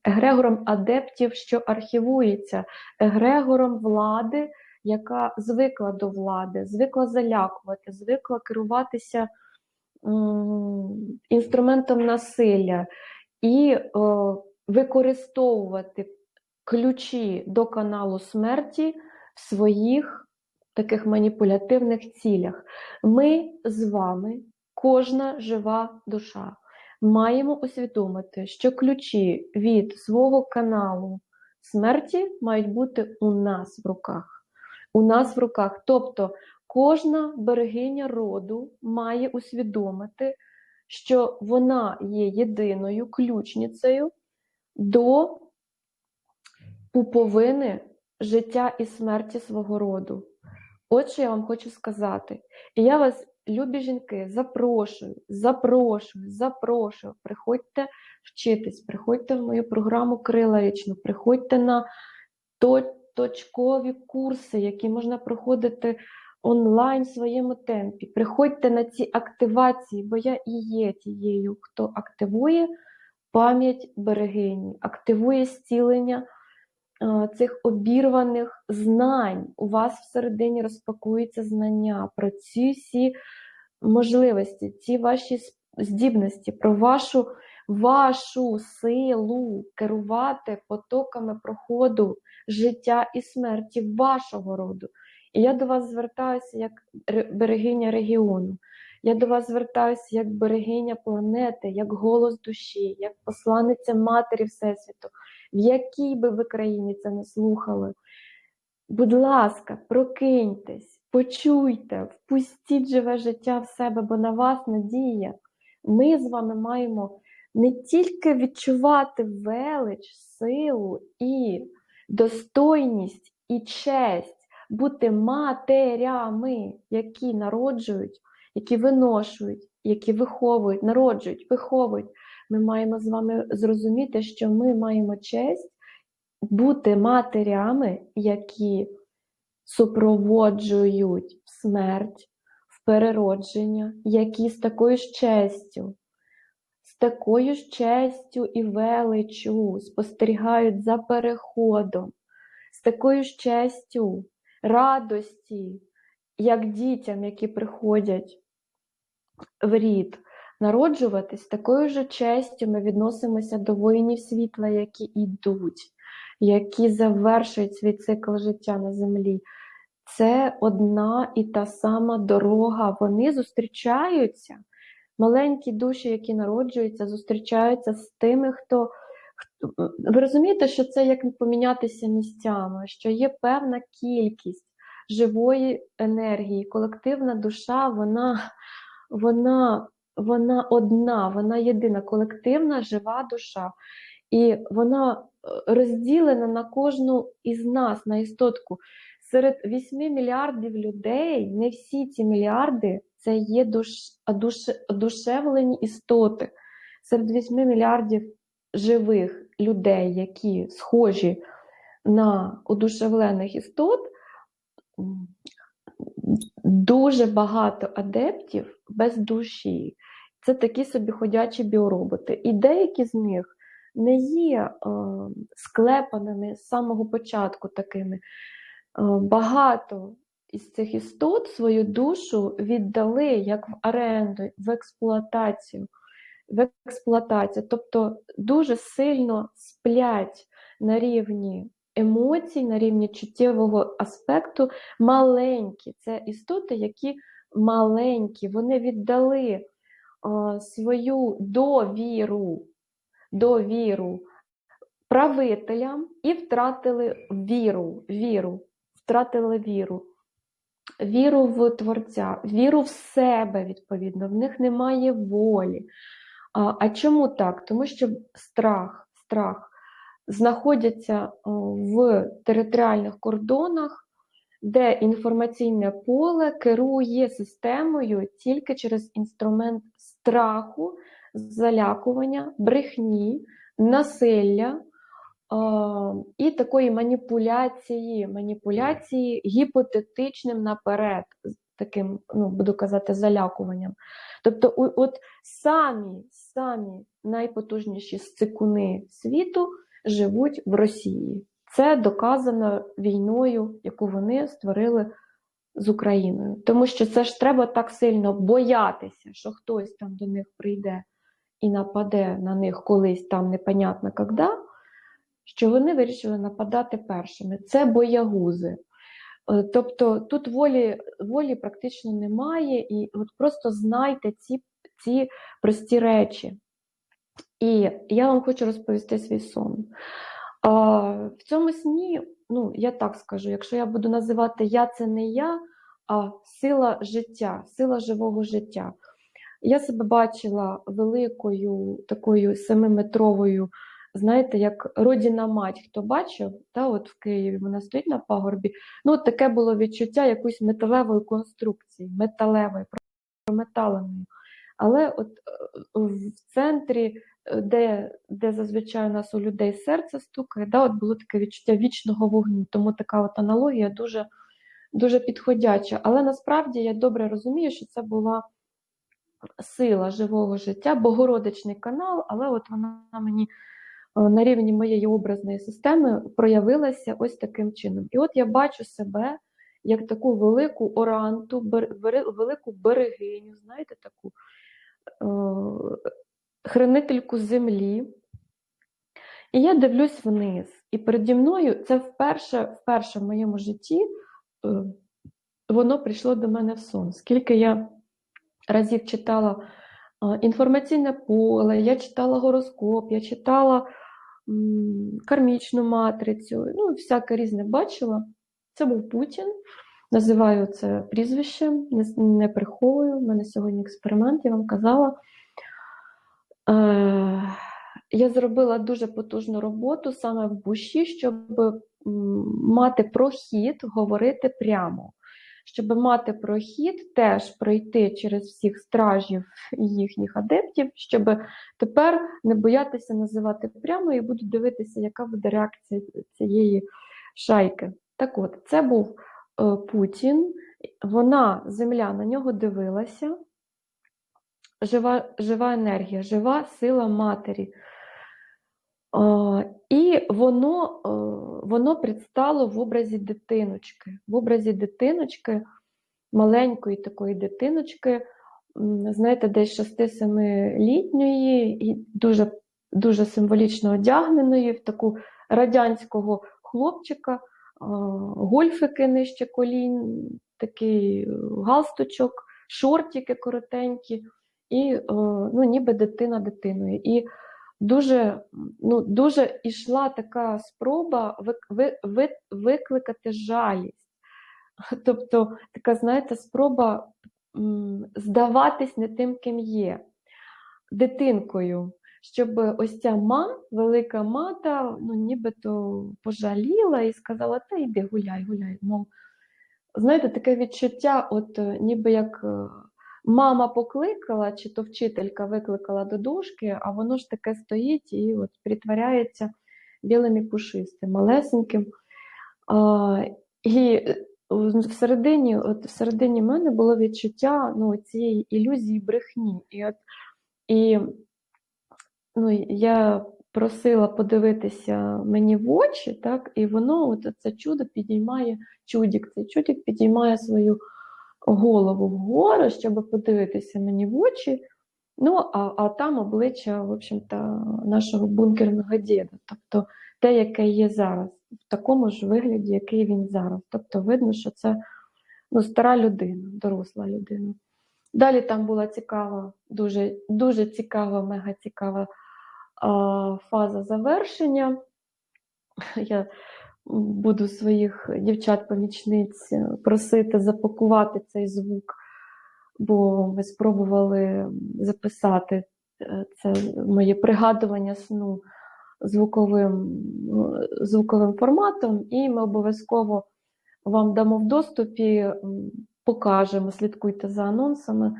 Speaker 1: егрегором адептів, що архівується, егрегором влади, яка звикла до влади, звикла залякувати, звикла керуватися інструментом насилля і е, використовувати ключі до каналу смерті в своїх таких маніпулятивних цілях. Ми з вами, кожна жива душа, маємо усвідомити, що ключі від свого каналу смерті мають бути у нас в руках. У нас в руках. Тобто кожна берегиня роду має усвідомити, що вона є єдиною ключницею до пуповини життя і смерті свого роду. От що я вам хочу сказати. І я вас, любі жінки, запрошую, запрошую, запрошую. Приходьте вчитись, приходьте в мою програму Крила річну, приходьте на точкові курси, які можна проходити онлайн в своєму темпі. Приходьте на ці активації, бо я і є тією, хто активує пам'ять берегині, активує зцілення е, цих обірваних знань. У вас всередині розпакуються знання про ці всі можливості, ці ваші здібності, про вашу, вашу силу керувати потоками проходу життя і смерті вашого роду. І я до вас звертаюся як ре- берегиня регіону. Я до вас звертаюся як берегиня планети, як голос душі, як посланиця Матері Всесвіту, в якій би ви країні це не слухали. Будь ласка, прокиньтесь, почуйте, впустіть живе життя в себе, бо на вас надія. Ми з вами маємо не тільки відчувати велич, силу і достойність і честь бути матерями, які народжують, які виношують, які виховують, народжують, виховують. Ми маємо з вами зрозуміти, що ми маємо честь бути матерями, які супроводжують в смерть, в переродження, які з такою ж честю, з такою ж честю і величчю спостерігають за переходом, з такою ж честю, радості, як дітям, які приходять в рід. Народжуватись такою ж честю ми відносимося до воїнів світла, які йдуть, які завершують свій цикл життя на землі. це одна і та сама дорога. Вони зустрічаються. Маленькі душі, які народжуються, зустрічаються з тими, хто- Ви розумієте, що це як помінятися місцями, що є певна кількість живої енергії, колективна душа, вона, вона, вона одна, вона єдина, колективна жива душа. І вона е, розділена на кожну із нас, на істотку. Серед 8 мільярдів людей, не всі ці мільярди це є душ, душе, одушевлені істоти. Серед 8 мільярдів живих людей, які схожі на одушевлених істот, дуже багато адептів без душі. Це такі собі ходячі біороботи. І деякі з них не є е, склепаними з самого початку такими. Е, багато із цих істот свою душу віддали як в оренду, в експлуатацію. В експлуатацію, тобто дуже сильно сплять на рівні емоцій, на рівні чуттєвого аспекту маленькі. Це істоти, які маленькі, вони віддали е, свою довіру, довіру правителям і втратили віру, віру, втратили віру. Віру в Творця, віру в себе, відповідно, в них немає волі. А, а чому так? Тому що страх, страх знаходяться в територіальних кордонах, де інформаційне поле керує системою тільки через інструмент страху, залякування, брехні, насилля і такої маніпуляції, маніпуляції гіпотетичним наперед, таким, ну, буду казати, залякуванням. Тобто, от самі, самі найпотужніші сцикуни світу живуть в Росії. Це доказано війною, яку вони створили з Україною. Тому що це ж треба так сильно боятися, що хтось там до них прийде і нападе на них колись там непонятно коли, що вони вирішили нападати першими. Це боягузи. Е, Тобто тут волі, волі практично немає, і от просто знайте ці, ці прості речі. І я вам хочу розповісти свій сон. В цьому сні, ну, я так скажу, якщо я буду називати я це не я, а сила життя, сила живого життя. Я себе бачила великою такою семиметровою, знаєте, як родіна мать, хто бачив, та, от в Києві вона стоїть на пагорбі. Ну, от таке було відчуття якоїсь металевої конструкції, металевої, прометаленої. Але от е, в центрі, де, де зазвичай у нас у людей серце стукає, да, от було таке відчуття вічного вогню. Тому така от аналогія дуже, дуже підходяча. Але насправді я добре розумію, що це була сила живого життя, богородичний канал, але от вона мені е, на рівні моєї образної системи проявилася ось таким чином. І от я бачу себе як таку велику оранту, бер- велику берегиню, знаєте, таку е, хранительку землі. І я дивлюсь вниз. І переді мною це вперше, вперше в моєму житті е, воно прийшло до мене в сон. Скільки я разів читала е, інформаційне поле, я читала гороскоп, я читала кармічну матрицю, ну, всяке різне бачила. Це був Путін. Називаю це прізвищем, не приховую. У мене сьогодні експеримент, я вам казала. Е, я зробила дуже потужну роботу саме в душі, щоб мати прохід, говорити прямо. Щоб мати прохід, теж пройти через всіх стражів і їхніх адептів, щоб тепер не боятися називати прямо і буду дивитися, яка буде реакція цієї шайки. Так от, це був е, Путін, вона, земля, на нього дивилася. Жива, жива енергія, жива сила матері. А, І воно, е, воно предстало в образі дитиночки. В образі дитиночки, маленької такої дитиночки, знаєте, десь 6-7-літньої, і дуже, дуже символічно одягненої в таку радянського хлопчика, гольфики нижче колін, такий е, галстучок, шортики коротенькі, і е, ну, ніби дитина дитиною. І дуже, ну, дуже ішла така спроба вик- ви- ви- викликати жалість. Тобто, така, знаєте, спроба здаватись не тим, ким є, дитинкою, щоб ось ця ма, велика мата, ну, нібито пожаліла і сказала, та йди гуляй, гуляй. Мов, знаєте, таке відчуття, от е, ніби як е, мама покликала, чи то вчителька викликала до дошки, а воно ж таке стоїть і от притворяється білим і пушистим, малесеньким. А, і е, всередині, от всередині мене було відчуття ну, цієї ілюзії брехні. І, от, і ну, я просила подивитися мені в очі, так, і воно, от це чудо підіймає, чудік, цей чудік підіймає свою голову вгору, щоб подивитися мені в очі. Ну, а, а там обличчя, в общем-то, нашого бункерного діда, тобто те, яке є зараз, в такому ж вигляді, який він зараз. Тобто видно, що це ну, стара людина, доросла людина. Далі там була цікава, дуже, дуже цікава, мега цікава а, фаза завершення. Я буду своїх дівчат-помічниць просити запакувати цей звук, бо ми спробували записати е, це моє пригадування сну звуковим, е, звуковим форматом, і ми обов'язково вам дамо в доступі, покажемо, слідкуйте за анонсами.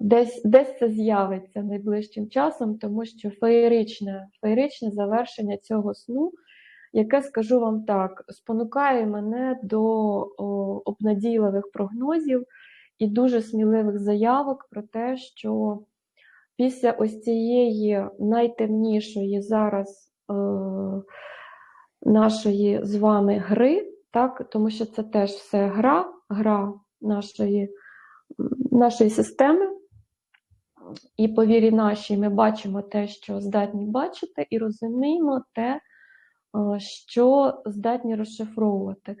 Speaker 1: Десь, десь це з'явиться найближчим часом, тому що феєричне, феєричне завершення цього сну, яке, скажу вам так, спонукає мене до о, обнадійливих прогнозів і дуже сміливих заявок про те, що після ось цієї найтемнішої зараз е, нашої з вами гри, так, тому що це теж все гра, гра нашої, нашої системи. І по вірі нашій ми бачимо те, що здатні бачити, і розуміємо те, що здатні розшифровувати.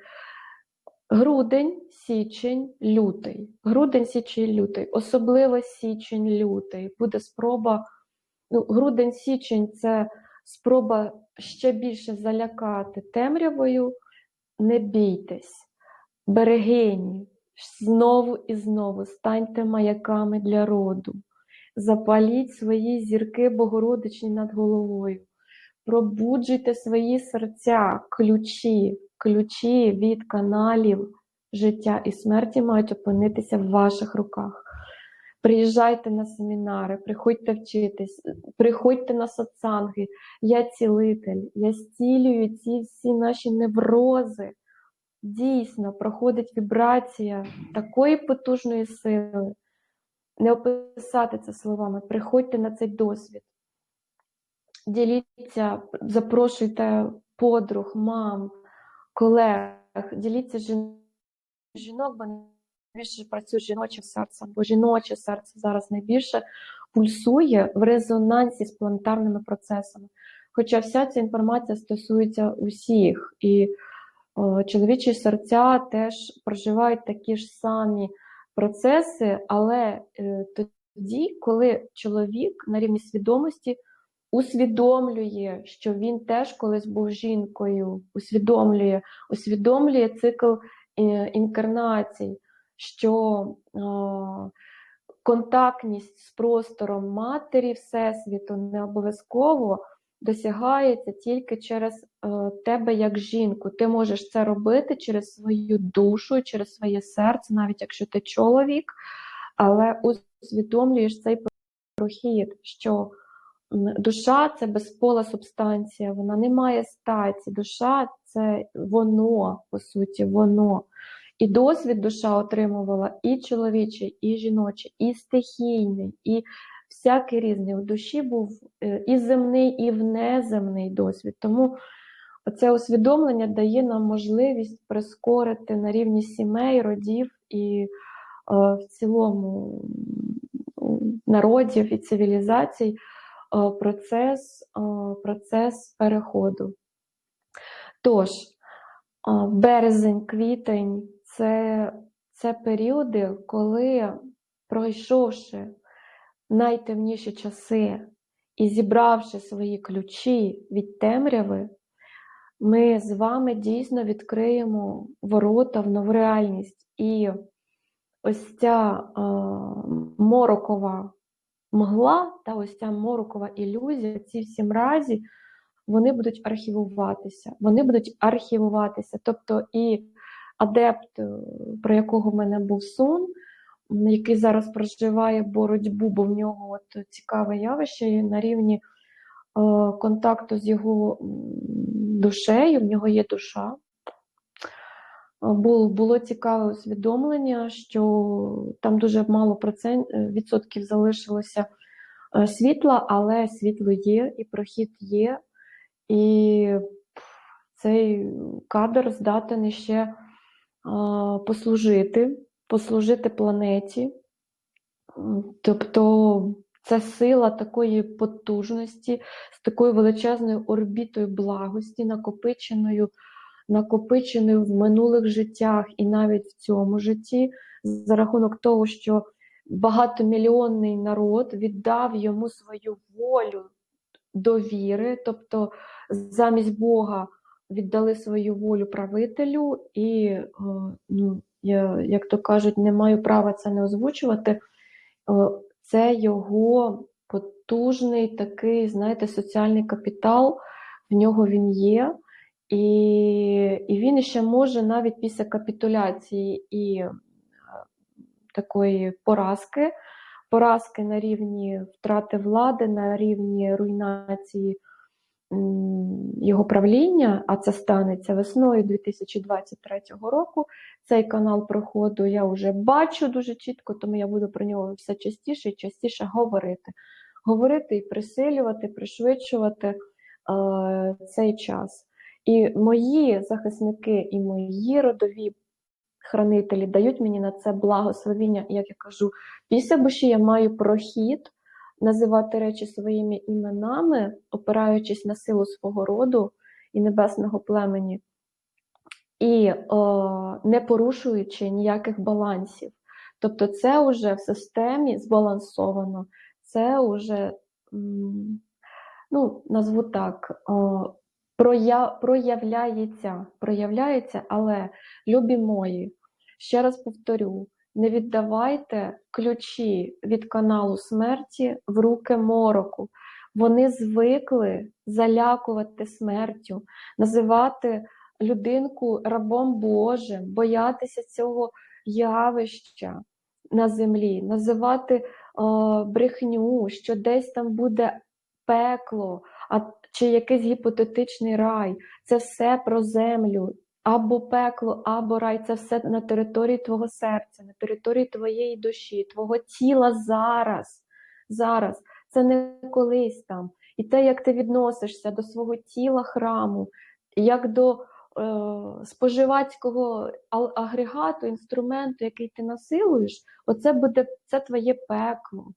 Speaker 1: Грудень, січень, лютий. Грудень, січень, лютий. Особливо січень, лютий. Буде спроба. Ну, грудень, січень це спроба ще більше залякати темрявою. Не бійтесь, берегині, знову і знову станьте маяками для роду. Запаліть свої зірки богородичні над головою. Пробуджуйте свої серця, ключі, ключі від каналів життя і смерті мають опинитися в ваших руках. Приїжджайте на семінари, приходьте вчитись, приходьте на сатсанги. Я цілитель, я зцілюю ці всі наші неврози. Дійсно, проходить вібрація такої потужної сили. Не описати це словами. Приходьте на цей досвід. Діліться, запрошуйте подруг, мам, колег, діліться жін- жінок, бо найбільше працює з жіночим серцем, бо жіноче серце зараз найбільше пульсує в резонансі з планетарними процесами. Хоча вся ця інформація стосується усіх, і о, чоловічі серця теж проживають такі ж самі процеси, але е, тоді, коли чоловік на рівні свідомості усвідомлює, що він теж колись був жінкою, усвідомлює, усвідомлює цикл е, інкарнацій, що контактність з простором матері Всесвіту не обов'язково досягається тільки через е, тебе як жінку. Ти можеш це робити через свою душу, через своє серце, навіть якщо ти чоловік, але усвідомлюєш цей прохід, що душа це безпола субстанція, вона не має статі. Душа це воно, по суті, воно. І досвід душа отримувала і чоловічий, і жіночий, і стихійний, і всякий різний. У душі був е, і земний, і внеземний досвід. Тому це усвідомлення дає нам можливість прискорити на рівні сімей, родів і е, в цілому народів і цивілізацій процес, е, процес переходу. Тож, Березень, квітень це, це періоди, коли, пройшовши найтемніші часи і зібравши свої ключі від темряви, ми з вами дійсно відкриємо ворота в нову реальність. І ось ця е, морокова мгла та ось ця морокова ілюзія, ці всі мразі, вони будуть архівуватися. Вони будуть архівуватися. Тобто і адепт, е, про якого в мене був сон, який зараз проживає боротьбу, бо в нього от цікаве явище і на рівні е, контакту з його душею, в нього є душа. Е, Було, цікаве усвідомлення, що там дуже мало процент, е, відсотків залишилося е, світла, але світло є і прохід є. І цей кадр здатен ще послужити, послужити планеті. Тобто це сила такої потужності, з такою величезною орбітою благості, накопиченою, накопиченою в минулих життях і навіть в цьому житті, за рахунок того, що багатомільйонний народ віддав йому свою волю довіри, тобто замість Бога віддали свою волю правителю, і, е, ну, я, як то кажуть, не маю права це не озвучувати. Е, Це його потужний такий, знаєте, соціальний капітал, в нього він є. І, і він ще може навіть після капітуляції і е, такої поразки, поразки на рівні втрати влади, на рівні руйнації його правління, а це станеться весною 2023 року. Цей канал проходу я вже бачу дуже чітко, тому я буду про нього все частіше і частіше говорити. Говорити і присилювати, пришвидшувати е, цей час. І мої захисники, і мої родові хранителі дають мені на це благословіння, як я кажу, після буші я маю прохід називати речі своїми іменами, опираючись на силу свого роду і небесного племені, і е, не порушуючи ніяких балансів. Тобто, це вже в системі збалансовано, це вже, ну, назву так, е, проя- проявляється, проявляється, але любі мої, ще раз повторю, не віддавайте ключі від каналу смерті в руки мороку. Вони звикли залякувати смертю, називати людинку рабом Божим, боятися цього явища на землі, називати е, брехню, що десь там буде пекло, а чи якийсь гіпотетичний рай. Це все про землю. Або пекло, або рай це все на території твого серця, на території твоєї душі, твого тіла зараз. Зараз. Це не колись там. І те, як ти відносишся до свого тіла храму, як до е, споживацького агрегату, інструменту, який ти насилуєш, оце буде це твоє пекло.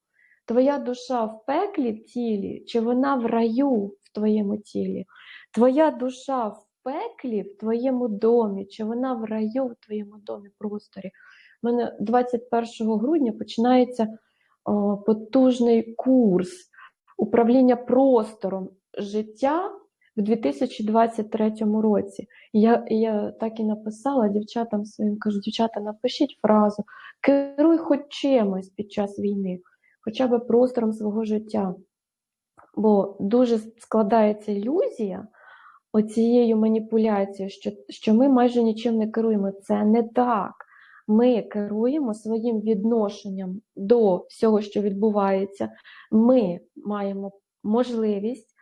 Speaker 1: Твоя душа в пеклі в тілі, чи вона в раю в твоєму тілі? Твоя душа в пеклі в твоєму домі, чи вона в раю в твоєму домі просторі? У мене 21 грудня починається о, потужний курс управління простором життя в 2023 році. Я, я так і написала дівчатам своїм, кажу, дівчата, напишіть фразу, керуй хоч чимось під час війни, хоча б простором свого життя. Бо дуже складається ілюзія оцією маніпуляцією, що, що ми майже нічим не керуємо. Це не так. Ми керуємо своїм відношенням до всього, що відбувається. Ми маємо можливість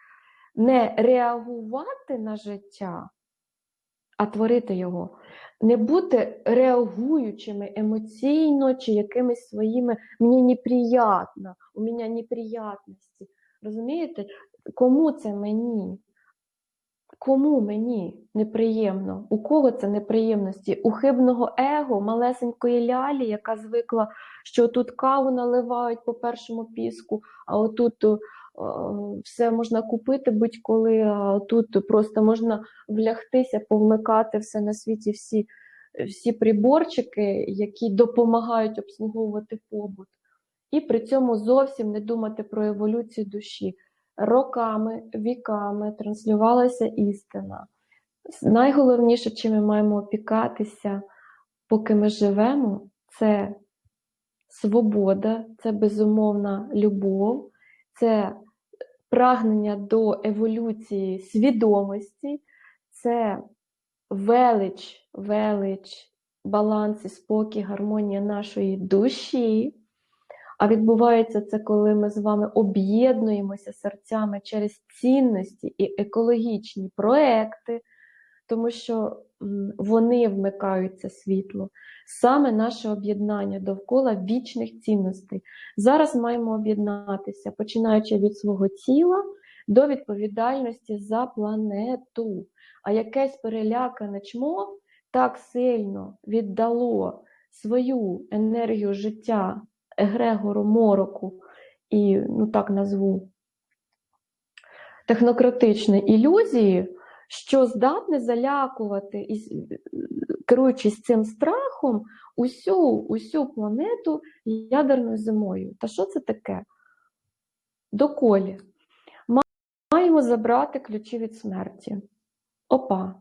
Speaker 1: не реагувати на життя, а творити його, не бути реагуючими емоційно чи якимись своїми мені неприятно, у мене неприятності. Розумієте, кому це мені? Кому мені неприємно? У кого це неприємності? У хибного его, малесенької лялі, яка звикла, що тут каву наливають по першому піску, а отут все можна купити будь-коли, а тут просто можна влягтися, повмикати все на світі, всі, всі приборчики, які допомагають обслуговувати побут. І при цьому зовсім не думати про еволюцію душі. Роками, віками транслювалася істина. Найголовніше, чим ми маємо опікатися, поки ми живемо, це свобода, це безумовна любов, це прагнення до еволюції свідомості, це велич, велич, баланс спокій, гармонія нашої душі. А відбувається це, коли ми з вами об'єднуємося серцями через цінності і екологічні проекти, тому що вони вмикають це світло. Саме наше об'єднання довкола вічних цінностей. Зараз маємо об'єднатися, починаючи від свого тіла до відповідальності за планету. А якесь перелякане чмо так сильно віддало свою енергію життя егрегору мороку і, ну так назву, технократичної ілюзії, що здатне залякувати, керуючись цим страхом, усю, усю планету ядерною зимою. Та що це таке? Доколі. Маємо забрати ключі від смерті. Опа.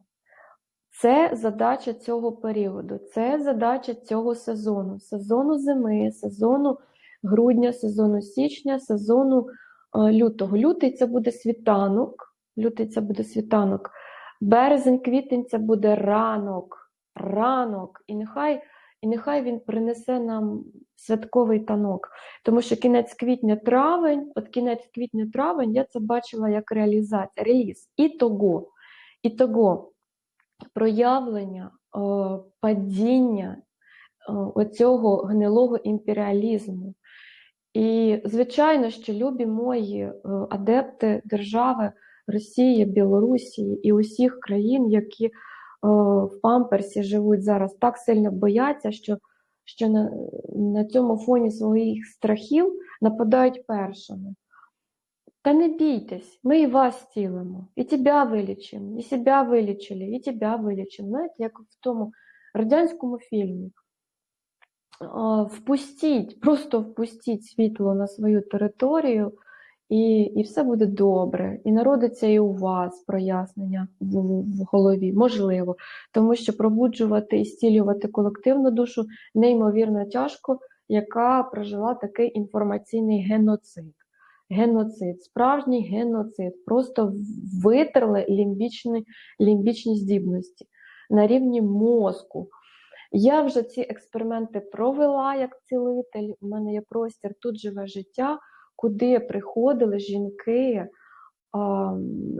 Speaker 1: Це задача цього періоду, це задача цього сезону, сезону зими, сезону грудня, сезону січня, сезону е, лютого. Лютий це буде світанок, лютий це буде світанок, березень, квітень це буде ранок, ранок. І нехай і нехай він принесе нам святковий танок. Тому що кінець квітня-травень, от кінець квітня-травень, я це бачила як реалізація, реліз. І того, і того проявлення падіння оцього гнилого імперіалізму. І, звичайно, що любі мої адепти держави Росії, Білорусі і усіх країн, які в памперсі живуть зараз, так сильно бояться, що що на, на цьому фоні своїх страхів нападають першими. Та не бійтесь, ми і вас цілимо, і тебе вилічимо, і себе вилічили, і тебе вилічимо. Знаєте, як в тому радянському фільмі. Впустіть, просто впустіть світло на свою територію, і і все буде добре. І народиться і у вас прояснення в, в голові, можливо. Тому що пробуджувати і стілювати колективну душу неймовірно тяжко, яка прожила такий інформаційний геноцид геноцид, справжній геноцид. Просто витерли лімбічні, лімбічні здібності на рівні мозку. Я вже ці експерименти провела як цілитель. У мене є простір, тут живе життя, куди приходили жінки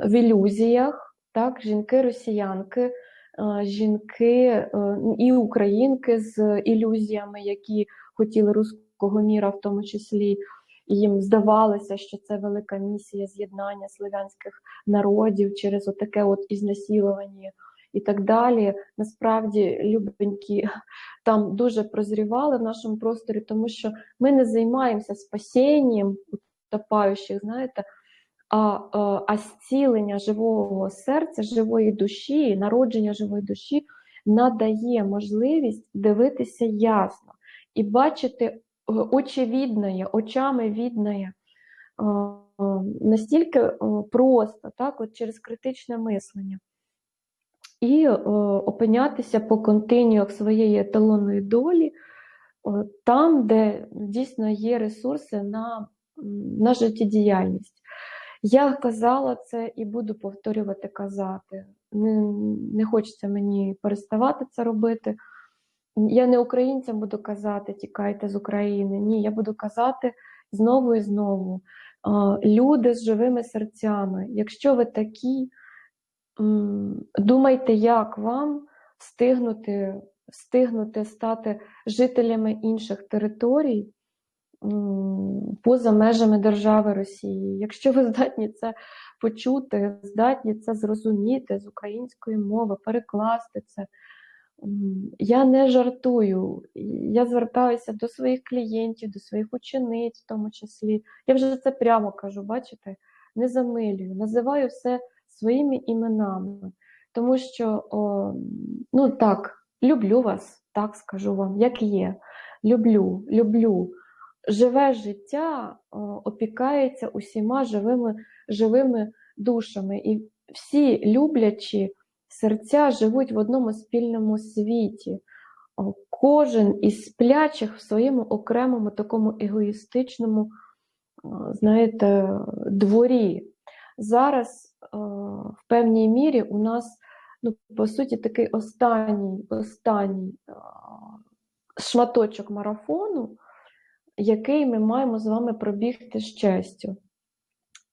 Speaker 1: в ілюзіях, так, жінки-росіянки, жінки і українки з ілюзіями, які хотіли руського міра, в тому числі. І їм здавалося, що це велика місія з'єднання слов'янських народів через отаке от ізнасілування і так далі. Насправді, любенькі там дуже прозрівали в нашому просторі, тому що ми не займаємося спасінням утопаючих, знаєте. А а зцілення живого серця, живої душі, народження живої душі надає можливість дивитися ясно і бачити очевидное, очами видное, настільки просто, так, от через критичне мислення. І опинятися по континіях своєї еталонної долі, там, де дійсно є ресурси на, на життєдіяльність. Я казала це і буду повторювати казати. Не, не хочеться мені переставати це робити. Я не українцям буду казати, тікайте з України. Ні, я буду казати знову і знову. Люди з живими серцями. Якщо ви такі, думайте, як вам встигнути, встигнути стати жителями інших територій поза межами держави Росії. Якщо ви здатні це почути, здатні це зрозуміти з української мови, перекласти це Я не жартую. Я звертаюся до своїх клієнтів, до своїх учениць, в тому числі. Я вже це прямо кажу, бачите, не замилюю, називаю все своїми іменами, тому що, о, ну так, люблю вас, так скажу вам, як є. Люблю, люблю. Живе життя о, опікається усіма живими, живими душами. І всі люблячі серця живуть в одному спільному світі. О, Кожен із сплячих в своєму окремому такому егоїстичному, знаєте, дворі. Зараз в певній мірі у нас, ну, по суті, такий останній, останній шматочок марафону, який ми маємо з вами пробігти з честю.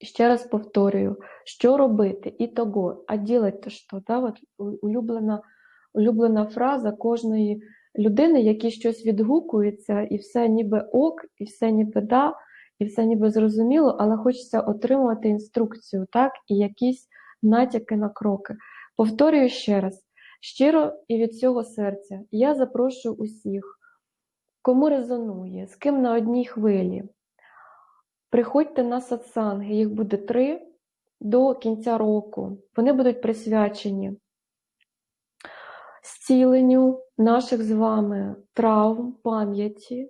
Speaker 1: Ще раз повторюю, що робити і того, а ділити що? Да? От улюблена, улюблена фраза кожної людини, якій щось відгукується, і все ніби ок, і все ніби да, і все ніби зрозуміло, але хочеться отримувати інструкцію, так, і якісь натяки на кроки. Повторюю ще раз, щиро і від цього серця я запрошую усіх, кому резонує, з ким на одній хвилі. Приходьте на сатсанги, їх буде три до кінця року. Вони будуть присвячені зціленню наших з вами травм, пам'яті,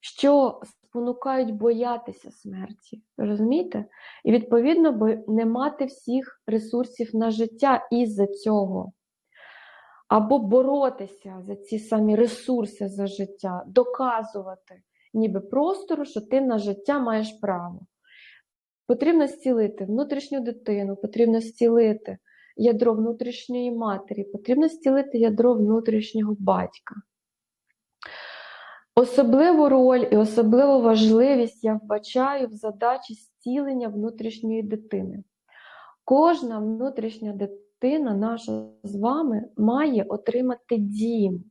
Speaker 1: що спонукають боятися смерті. Розумієте? І відповідно, не мати всіх ресурсів на життя із-за цього. Або боротися за ці самі ресурси за життя, доказувати ніби простору, що ти на життя маєш право. Потрібно зцілити внутрішню дитину, потрібно зцілити ядро внутрішньої матері, потрібно зцілити ядро внутрішнього батька. Особливу роль і особливу важливість я вбачаю в задачі зцілення внутрішньої дитини. Кожна внутрішня дитина, наша з вами, має отримати дім.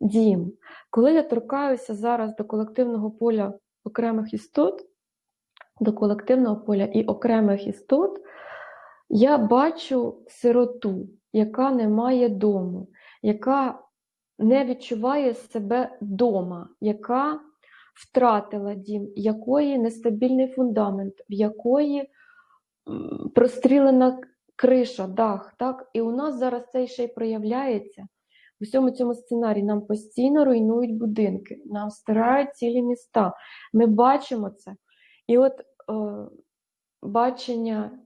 Speaker 1: Дім. Коли я торкаюся зараз до колективного поля окремих істот, до колективного поля і окремих істот, я бачу сироту, яка не має дому, яка не відчуває себе вдома, яка втратила дім, якої нестабільний фундамент, в якої прострілена криша, дах. Так? І у нас зараз це ще й проявляється. У всьому цьому сценарії нам постійно руйнують будинки, нам стирають цілі міста. Ми бачимо це. І от е, бачення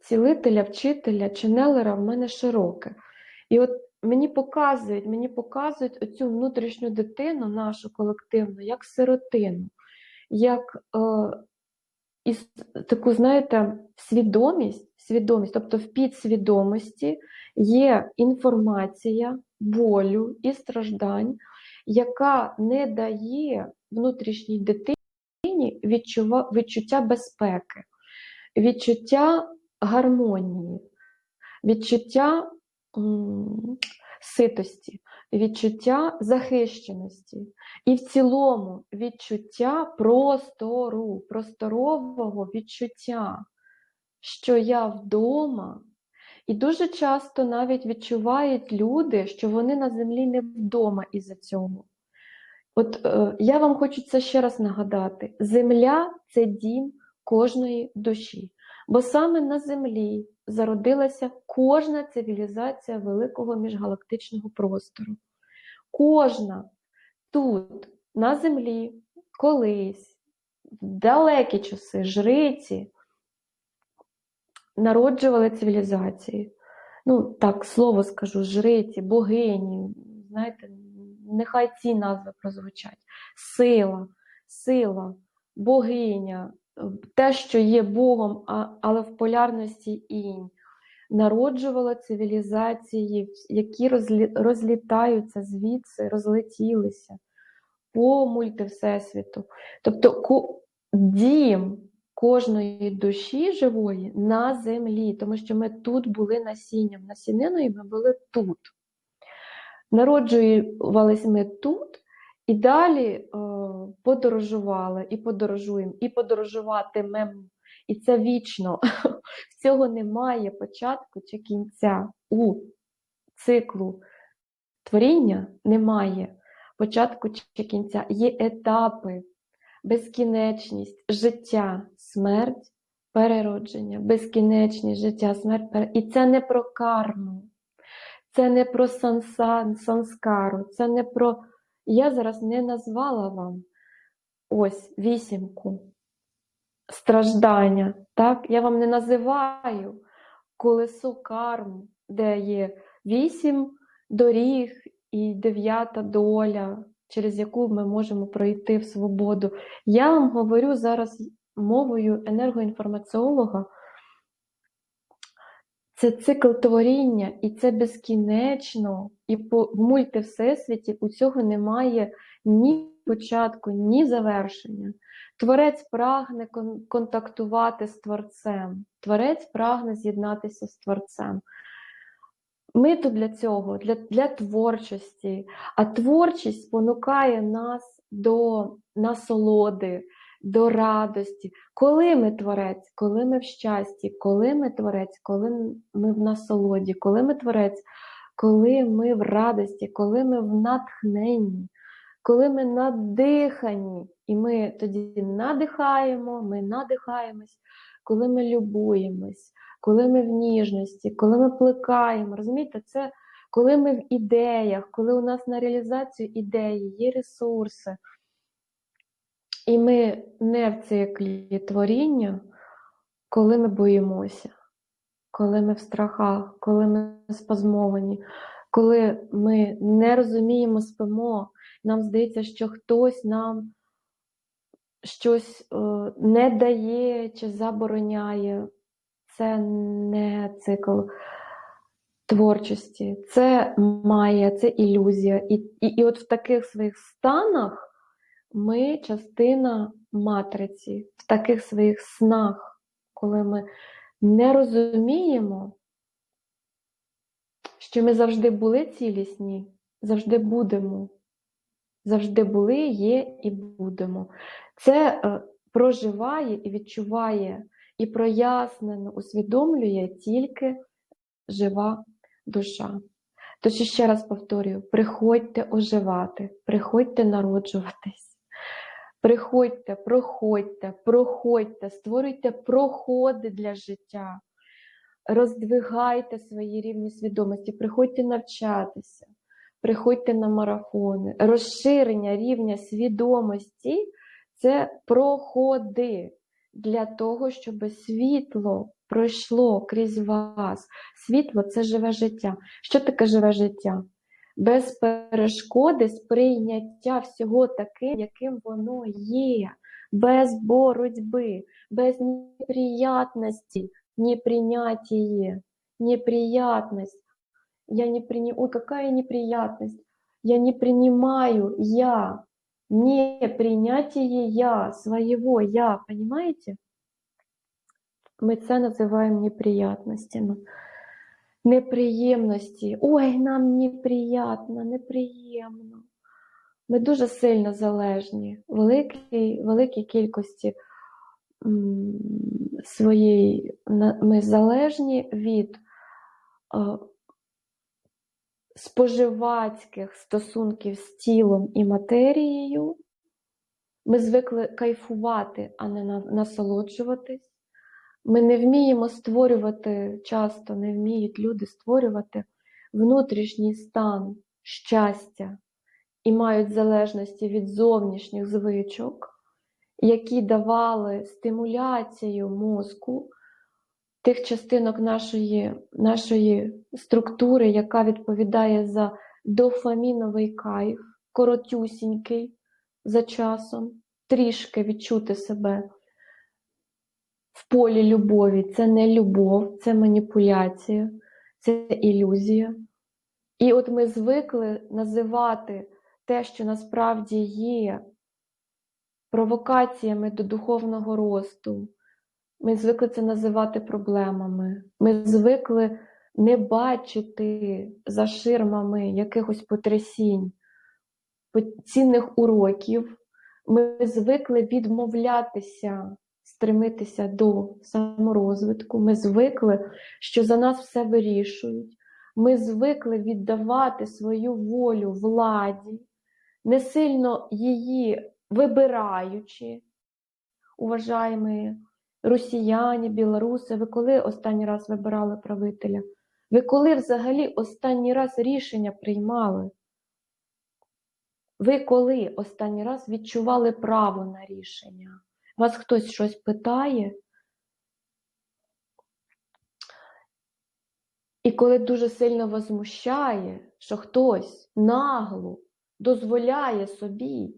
Speaker 1: цілителя, вчителя, ченелера в мене широке. І от мені показують, мені показують оцю внутрішню дитину, нашу колективну, як сиротину, як е, із таку, знаєте, свідомість, свідомість, тобто в підсвідомості є інформація болю і страждань, яка не дає внутрішній дитині відчува, відчуття безпеки, відчуття гармонії, відчуття ситості, відчуття захищеності і в цілому відчуття простору, просторового відчуття, що я вдома. І дуже часто навіть відчувають люди, що вони на землі не вдома із-за цього. От е, я вам хочу це ще раз нагадати: земля це дім кожної душі. Бо саме на землі зародилася кожна цивілізація великого міжгалактичного простору. Кожна тут, на землі, колись, в далекі часи, жриці народжували цивілізації. Ну, так, слово скажу, жриці, богині, знаєте, нехай ці назви прозвучать. Сила, сила, богиня, те, що є Богом, але в полярності інь. Народжувала цивілізації, які розлітаються звідси, розлетілися по мультивсесвіту. Тобто дім кожної душі живої на землі, тому що ми тут були насінням, насіниною ми були тут. Народжувалися ми тут і далі е, подорожували, і подорожуємо, і подорожуватимемо. І це вічно. В цього немає початку чи кінця у циклу творіння немає початку чи кінця, є етапи, безкінечність, життя, смерть, переродження, безкінечність, життя, смерть, пере... і це не про карму, це не про сансан, санскару, це не про. Я зараз не назвала вам ось вісімку страждання. Так? Я вам не називаю колесо карм, де є вісім доріг і дев'ята доля, через яку ми можемо пройти в свободу. Я вам говорю зараз мовою енергоінформаціолога. Це цикл творіння, і це безкінечно, і по в мультивсесвіті у цього немає ні початку, ні завершення. Творець прагне кон контактувати з Творцем, Творець прагне з'єднатися з Творцем. Ми тут для цього, для, для творчості, а творчість спонукає нас до насолоди, до радості. Коли ми творець, коли ми в щасті, коли ми творець, коли ми в насолоді, коли ми творець, коли ми в радості, коли ми в натхненні, коли ми надихані, і ми тоді надихаємо, ми надихаємось, коли ми любуємось, коли ми в ніжності, коли ми плекаємо. Розумієте, це коли ми в ідеях, коли у нас на реалізацію ідеї є ресурси. І ми не в циклі творіння, коли ми боїмося, коли ми в страхах, коли ми спазмовані, коли ми не розуміємо, спимо, нам здається, що хтось нам щось е, не дає чи забороняє. Це не цикл творчості, це має, це ілюзія. І, і, І от в таких своїх станах ми частина матриці, в таких своїх снах, коли ми не розуміємо, що ми завжди були цілісні, завжди будемо. Завжди були, є і будемо. Це е, проживає і відчуває, і прояснено усвідомлює тільки жива душа. Тож ще раз повторюю: приходьте оживати, приходьте народжуватись. Приходьте, проходьте, проходьте, створюйте проходи для життя, роздвигайте свої рівні свідомості, приходьте навчатися, приходьте на марафони. Розширення рівня свідомості це проходи для того, щоб світло пройшло крізь вас. Світло це живе життя. Що таке живе життя? Без перешкоди сприйняття всього таким, яким воно є, без боротьби, без неприятності, непринятие, неприятность. Я не принимаю, ой, какая неприятность. Я не принимаю я, не принятие я, своего я, понимаете? Мы це називаємо неприятностями неприємності. Ой, нам неприємно, неприємно. Ми дуже сильно залежні, великій, великій кількості своєї ми залежні від споживацьких стосунків з тілом і матерією. Ми звикли кайфувати, а не насолоджуватись. Ми не вміємо створювати, часто не вміють люди створювати внутрішній стан щастя і мають залежності від зовнішніх звичок, які давали стимуляцію мозку тих частинок нашої, нашої структури, яка відповідає за дофаміновий кайф, коротюсінький за часом, трішки відчути себе в полі любові це не любов, це маніпуляція, це ілюзія. І от ми звикли називати те, що насправді є провокаціями до духовного росту. Ми звикли це називати проблемами. Ми звикли не бачити за ширмами якихось потрясінь, цінних уроків. Ми звикли відмовлятися стремитися до саморозвитку. Ми звикли, що за нас все вирішують. Ми звикли віддавати свою волю владі, не сильно її вибираючи, уважаємо росіяни, білоруси, ви коли останній раз вибирали правителя? Ви коли взагалі останній раз рішення приймали? Ви коли останній раз відчували право на рішення? Вас хтось щось питає? І коли дуже сильно возмущає, що хтось нагло дозволяє собі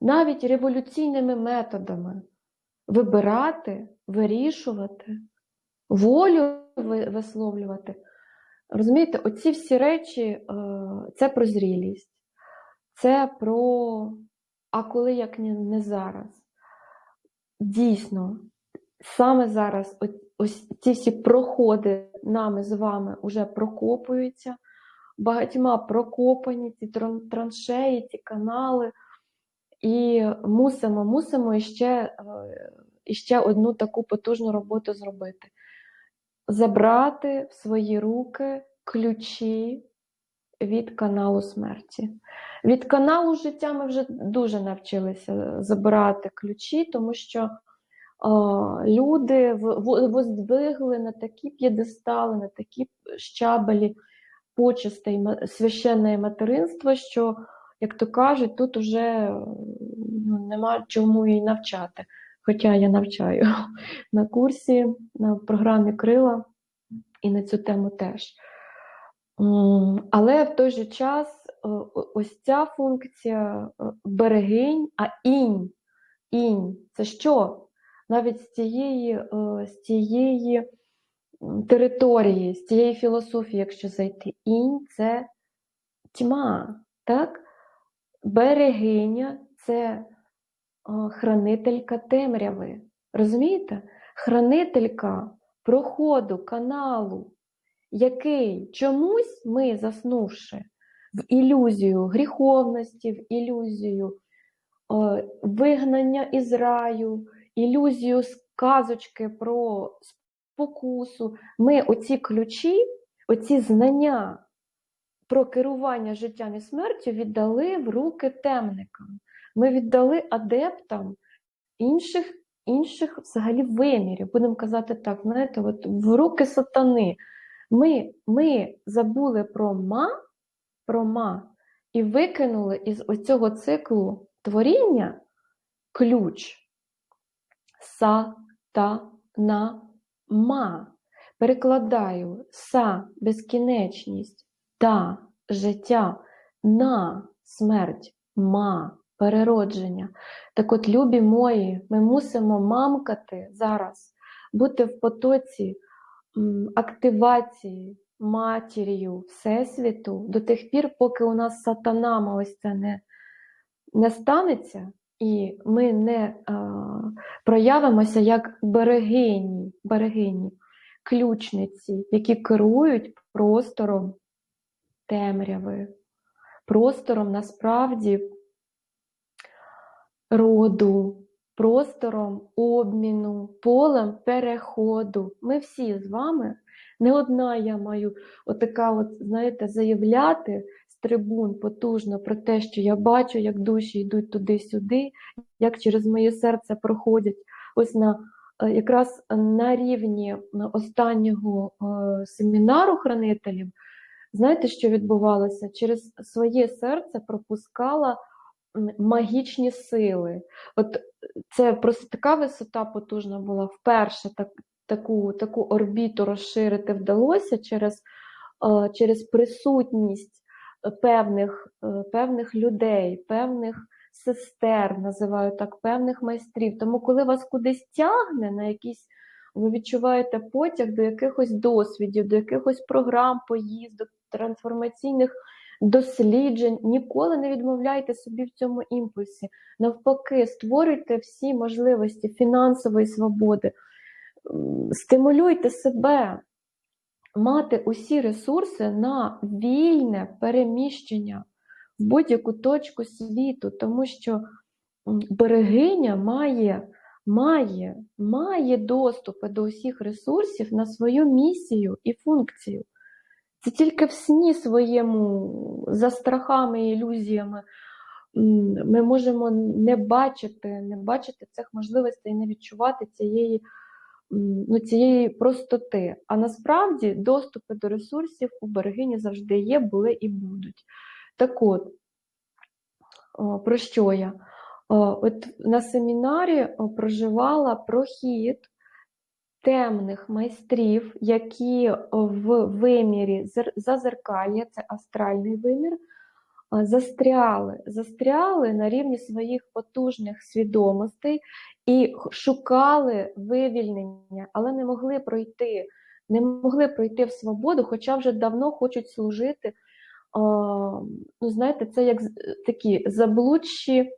Speaker 1: навіть революційними методами вибирати, вирішувати, волю висловлювати. Розумієте, оці всі речі е, це про зрілість, це про а коли як не, не зараз. Дійсно, саме зараз ось ці всі проходи нами з вами вже прокопуються, багатьма прокопані ці траншеї, ці канали. І мусимо, мусимо іще, е, іще одну таку потужну роботу зробити. Забрати в свої руки ключі від каналу смерті. Від каналу життя ми вже дуже навчилися забирати ключі, тому що е, люди воздвигли на такі п'єдестали, на такі щабелі почестей священне материнство, що, як то кажуть, тут уже ну, нема чому і навчати. Хоча я навчаю на курсі, на програмі Крила і на цю тему теж. Але в той же час о- ось ця функція е, берегинь, а інь, інь це що? Навіть з цієї, е, з цієї території, з цієї філософії, якщо зайти, інь це тьма, так? Берегиня це е, хранителька темряви. Розумієте? Хранителька проходу, каналу, який чомусь ми, заснувши в ілюзію гріховності, в ілюзію е, вигнання із раю, ілюзію сказочки про спокусу, ми оці ключі, оці знання про керування життям і смертю віддали в руки темникам. Ми віддали адептам інших, інших взагалі вимірів, будемо казати так, знаєте, от в руки сатани. Ми, ми забули про ма, про ма і викинули із оцього циклу творіння ключ са, та, на, ма. Перекладаю са безкінечність, та життя, на смерть, ма переродження. Так от, любі мої, ми мусимо мамкати зараз, бути в потоці активації матір'ю Всесвіту до тих пір, поки у нас сатанама ось це не, не станеться, і ми не а, проявимося як берегині, берегині, ключниці, які керують простором темряви, простором насправді роду, простором обміну, полем переходу. Ми всі з вами, не одна я маю отака, от, знаєте, заявляти з трибун потужно про те, що я бачу, як душі йдуть туди-сюди, як через моє серце проходять ось на е, якраз на рівні останнього е, семінару хранителів. Знаєте, що відбувалося? Через своє серце пропускала магічні сили. От це просто така висота потужна була. Вперше так, таку, таку орбіту розширити вдалося через, е, через присутність певних, е, певних людей, певних сестер, називаю так, певних майстрів. Тому, коли вас кудись тягне на якісь, ви відчуваєте потяг до якихось досвідів, до якихось програм, поїздок, трансформаційних досліджень, ніколи не відмовляйте собі в цьому імпульсі. Навпаки, створюйте всі можливості фінансової свободи, стимулюйте себе мати усі ресурси на вільне переміщення в будь-яку точку світу, тому що берегиня має, має, має доступи до усіх ресурсів на свою місію і функцію. Це тільки в сні своєму, за страхами і ілюзіями, ми можемо не бачити, не бачити цих можливостей, не відчувати цієї, ну, цієї простоти. А насправді доступи до ресурсів у берегині завжди є, були і будуть. Так от, про що я? От на семінарі проживала прохід темних майстрів, які в вимірі зер- зазеркалья, це астральний вимір, застряли, застряли на рівні своїх потужних свідомостей і шукали вивільнення, але не могли пройти, не могли пройти в свободу, хоча вже давно хочуть служити. Ну, знаєте, це як такі заблудші,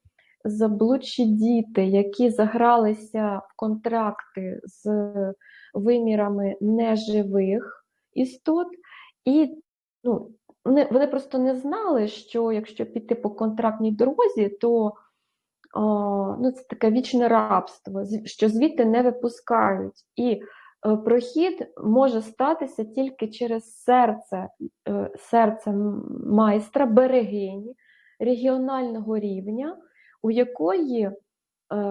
Speaker 1: заблудші діти, які загралися в контракти з вимірами неживих істот, і ну, вони, вони просто не знали, що якщо піти по контрактній дорозі, то ну, це таке вічне рабство, що звідти не випускають. І е, прохід може статися тільки через серце, е, серце майстра, берегині регіонального рівня, у якої е,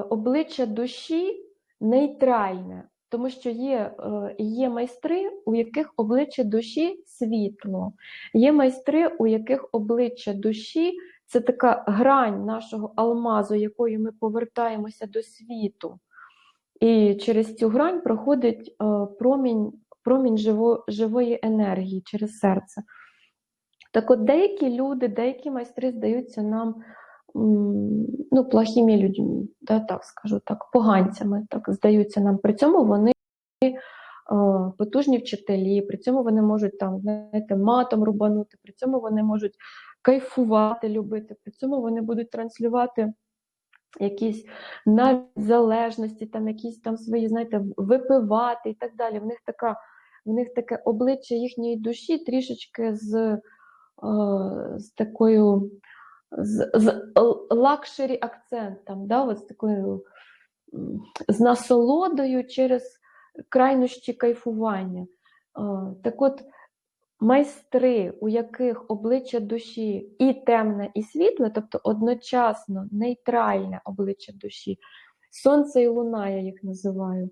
Speaker 1: обличчя душі нейтральне, тому що є, є майстри, у яких обличчя душі світло, є майстри, у яких обличчя душі це така грань нашого алмазу, якою ми повертаємося до світу. І через цю грань проходить е, промінь, промінь живо, живої енергії через серце. Так от деякі люди, деякі майстри здаються нам ну, плохими людьми, да, так скажу так, поганцями так здаються нам. При цьому вони е, потужні вчителі, при цьому вони можуть там, знаєте, матом рубанути, при цьому вони можуть кайфувати, любити, при цьому вони будуть транслювати якісь навіть залежності, там якісь там свої, знаєте, випивати і так далі. В них така, в них таке обличчя їхньої душі трішечки з, е, з такою з, з luxury акцентом, да, от з такою з насолодою через крайнощі кайфування. Е, Так от, майстри, у яких обличчя душі і темне, і світле, тобто одночасно нейтральне обличчя душі, сонце і луна, я їх називаю,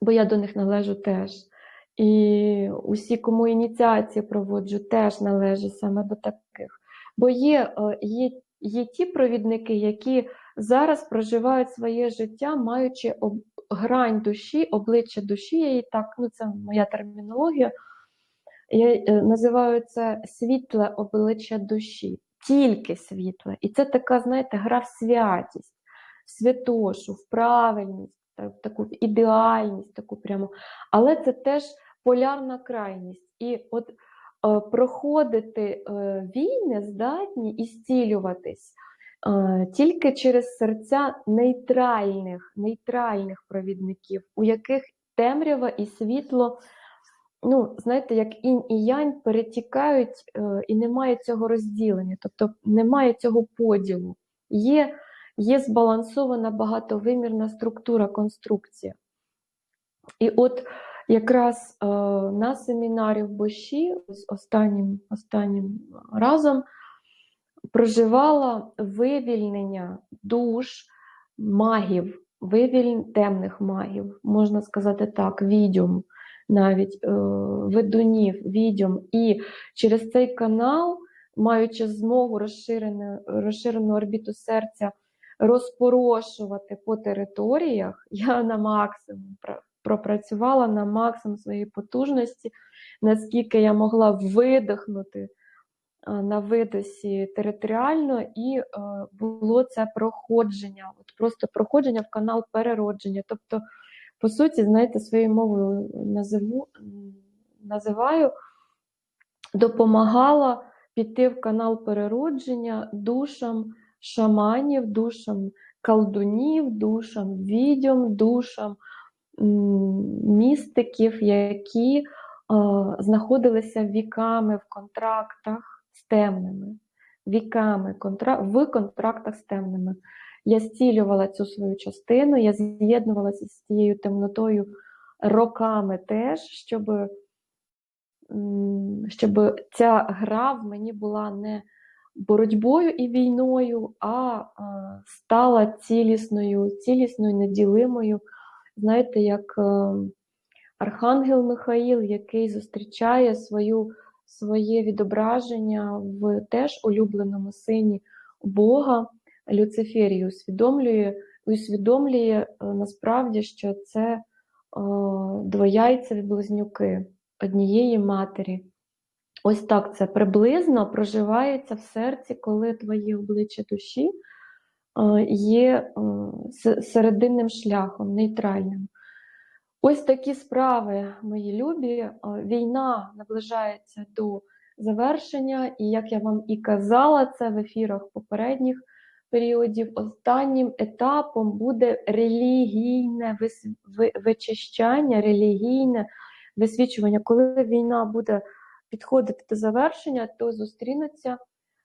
Speaker 1: бо я до них належу теж. І усі, кому ініціації проводжу, теж належать саме до таких. Бо є, е, є, є ті провідники, які зараз проживають своє життя, маючи об, грань душі, обличчя душі, я її так, ну це моя термінологія. Я е, називаю це світле обличчя душі, тільки світле. І це така, знаєте, гра в святість, в святошу, в правильність, в таку в ідеальність, таку прямо. Але це теж полярна крайність. І от е, проходити е, війни здатні і зцілюватись е, тільки через серця нейтральних, нейтральних провідників, у яких темрява і світло ну, знаєте, як інь і янь перетікають, е, і немає цього розділення, тобто немає цього поділу. Є, є збалансована багатовимірна структура, конструкція. І от якраз е, на семінарі в Боші з останнім, останнім разом проживала вивільнення душ магів, вивільнення темних магів, можна сказати так, відьом навіть е, ведунів, відьом. І через цей канал, маючи змогу розширену, розширену орбіту серця, розпорошувати по територіях, я на максимум пропрацювала на максимум своєї потужності, наскільки я могла видихнути на видосі територіально, і е, було це проходження, от просто проходження в канал переродження. Тобто, по суті, знаєте, своєю мовою називу, називаю, допомагала піти в канал переродження душам шаманів, душам колдунів, душам відьом, душам містиків, які е, знаходилися віками в контрактах з темними, віками контра... в контрактах з темними. Я зцілювала цю свою частину, я з'єднувалася з цією темнотою роками теж, щоб щоб ця гра в мені була не боротьбою і війною, а, стала цілісною, цілісною, неділимою. Знаєте, як е, Архангел Михаїл, який зустрічає свою, своє відображення в теж улюбленому сині Бога Люциферії, усвідомлює, усвідомлює е, насправді, що це е, двояйцеві близнюки однієї матері. Ось так це приблизно проживається в серці, коли твоє обличчя душі е, є серединним шляхом, нейтральним. Ось такі справи, мої любі. Війна наближається до завершення, і як я вам і казала, це в ефірах попередніх періодів. Останнім етапом буде релігійне вичищання, релігійне висвічування. Коли війна буде підходити до завершення, то зустрінуться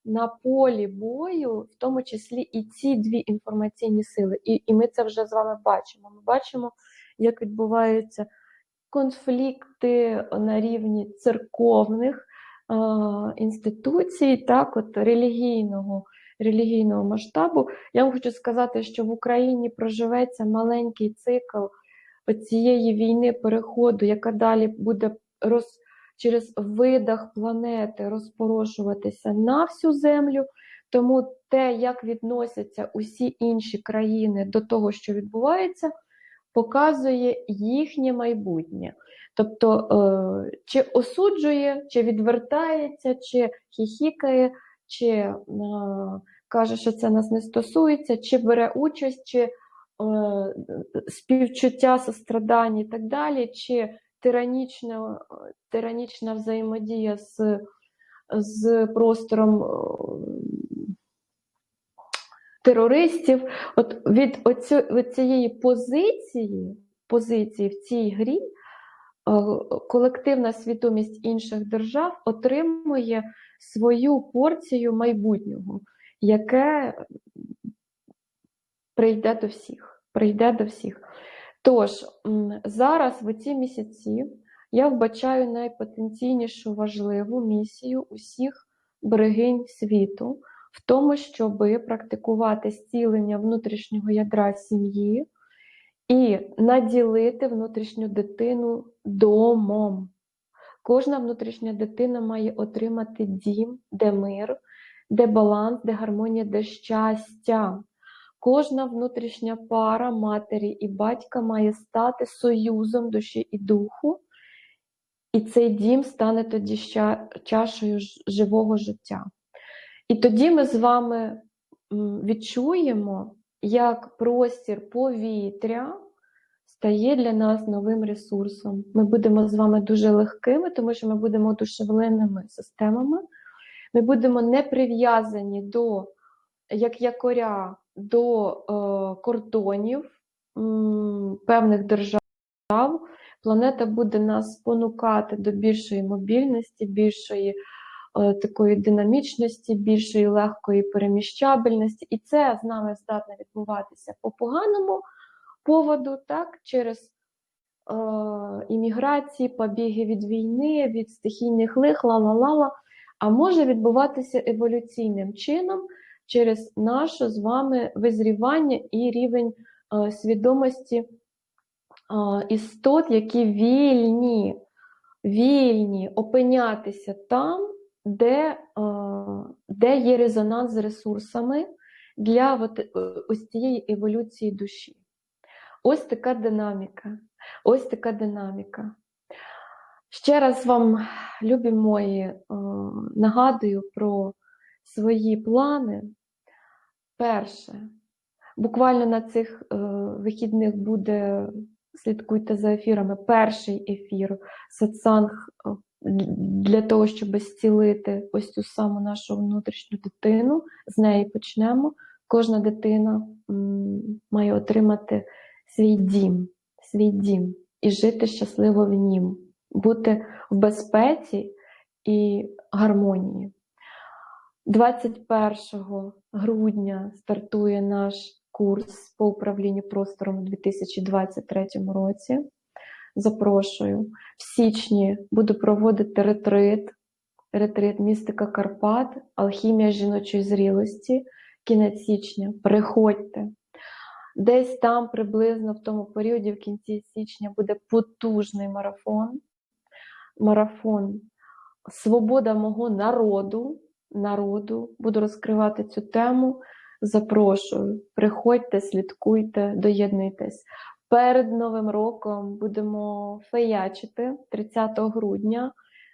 Speaker 1: на полі бою, в тому числі і ці дві інформаційні сили. І, і ми це вже з вами бачимо. Ми бачимо, як відбуваються конфлікти на рівні церковних е, інституцій, так, от релігійного, релігійного масштабу. Я вам хочу сказати, що в Україні проживеться маленький цикл цієї війни переходу, яка далі буде роз, через видах планети розпорошуватися на всю землю. Тому те, як відносяться усі інші країни до того, що відбувається, показує їхнє майбутнє. Тобто, е, чи осуджує, чи відвертається, чи хіхікає, чи е, каже, що це нас не стосується, чи бере участь, чи е, співчуття, сострадання і так далі, чи тиранічна, тиранічна взаємодія з, з простором е, терористів. От від оцю, від цієї позиції, позиції в цій грі е, колективна свідомість інших держав отримує свою порцію майбутнього, яке прийде до всіх. Прийде до всіх. Тож, зараз в ці місяці я вбачаю найпотенційнішу важливу місію усіх берегинь світу в тому, щоб практикувати зцілення внутрішнього ядра сім'ї і наділити внутрішню дитину домом. Кожна внутрішня дитина має отримати дім, де мир, де баланс, де гармонія, де щастя. Кожна внутрішня пара матері і батька має стати союзом душі і духу, і цей дім стане тоді ща- чашею живого життя. І тоді ми з вами відчуємо, як простір повітря стає для нас новим ресурсом. Ми будемо з вами дуже легкими, тому що ми будемо одушевленими системами. Ми будемо не прив'язані до як якоря до е, кордонів м, певних держав. Планета буде нас спонукати до більшої мобільності, більшої такої динамічності, більшої легкої переміщабельності. І це з нами здатне відбуватися по поганому поводу, так, через е, імміграції, побіги від війни, від стихійних лих, ла-ла-ла-ла, а може відбуватися еволюційним чином через наше з вами визрівання і рівень е, свідомості е, істот, які вільні, вільні опинятися там, де, е, де є резонанс з ресурсами для от, е, ось цієї еволюції душі. Ось така динаміка. Ось така динаміка. Ще раз вам, любі мої, е, нагадую про свої плани. Перше, буквально на цих вихідних буде, слідкуйте за ефірами, перший ефір сатсанг для того, щоб зцілити ось цю саму нашу внутрішню дитину. З неї почнемо. Кожна дитина має отримати свій дім, свій дім і жити щасливо в нім, бути в безпеці і гармонії. 21 грудня стартує наш курс по управлінню простором у 2023 році. Запрошую. В січні буду проводити ретрит, ретрит містика Карпат, алхімія жіночої зрілості, кінець січня. Приходьте. Десь там приблизно в тому періоді, в кінці січня, буде потужний марафон. Марафон Свобода мого народу. народу. Буду розкривати цю тему. Запрошую. Приходьте, слідкуйте, доєднуйтесь. Перед Новим роком будемо феячити 30 грудня.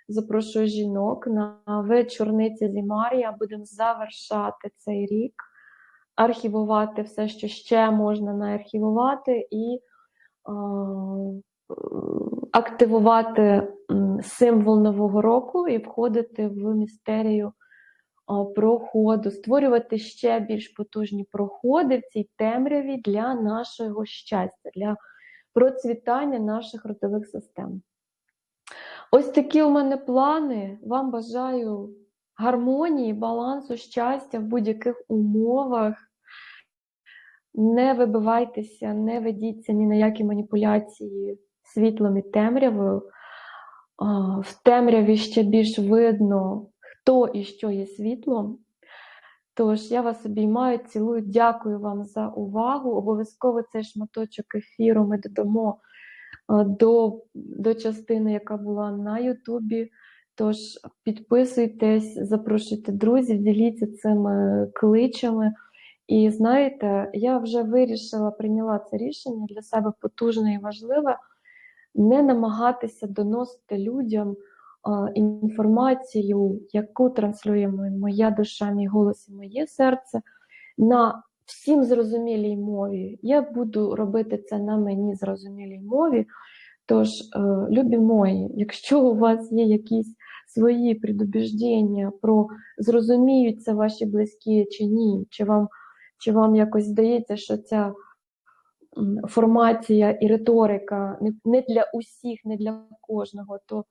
Speaker 1: Запрошую жінок на вечорниці зі Марія. Будемо завершати цей рік, архівувати все, що ще можна наархівувати, і е, активувати символ Нового року і входити в містерію проходу, створювати ще більш потужні проходи в цій темряві для нашого щастя, для процвітання наших родових систем. Ось такі у мене плани. Вам бажаю гармонії, балансу, щастя в будь-яких умовах. Не вибивайтеся, не ведіться ні на які маніпуляції світлом і темрявою. В темряві ще більш видно, хто і що є світлом. Тож я вас обіймаю, цілую, дякую вам за увагу. Обов'язково цей шматочок ефіру ми додамо до, до частини, яка була на Ютубі. Тож підписуйтесь, запрошуйте друзів, діліться цими кличами. І знаєте, я вже вирішила, прийняла це рішення для себе потужне і важливе не намагатися доносити людям інформацію, яку транслює моя душа, мій голос і моє серце, на всім зрозумілій мові. Я буду робити це на мені зрозумілій мові. Тож, е, любі мої, якщо у вас є якісь свої предубіждення про зрозуміються ваші близькі чи ні, чи вам, чи вам якось здається, що ця формація і риторика не для усіх, не для кожного, то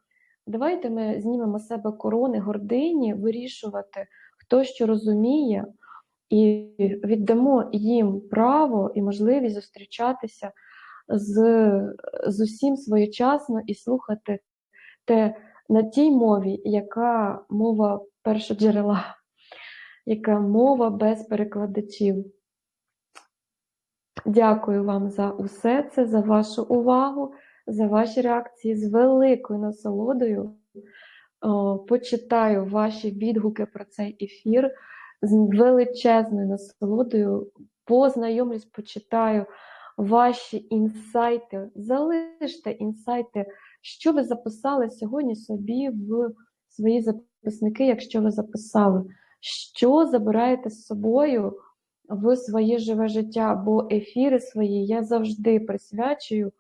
Speaker 1: давайте ми знімемо з себе корони, гордині, вирішувати, хто що розуміє, і віддамо їм право і можливість зустрічатися з, з усім своєчасно і слухати те на тій мові, яка мова першоджерела, яка мова без перекладачів. Дякую вам за усе це, за вашу увагу, за ваші реакції з великою насолодою. Почитаю ваші відгуки про цей ефір з величезною насолодою. Познайомлюсь, почитаю ваші інсайти. Залиште інсайти, що ви записали сьогодні собі в свої записники, якщо ви записали, що забираєте з собою в своє живе життя, бо ефіри свої я завжди присвячую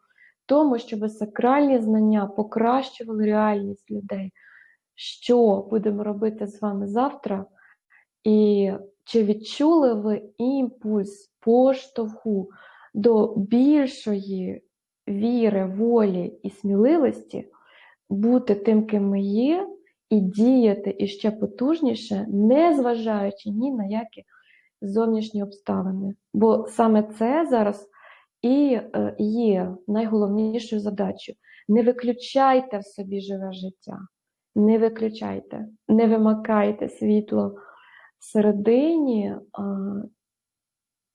Speaker 1: тому, щоб сакральні знання покращували реальність людей. Що будемо робити з вами завтра? І чи відчули ви імпульс поштовху до більшої віри, волі і сміливості бути тим, ким ми є, і діяти іще потужніше, не зважаючи ні на які зовнішні обставини. Бо саме це зараз і е, є найголовнішою задачею. Не виключайте в собі живе життя, не виключайте, не вимикайте світло всередині,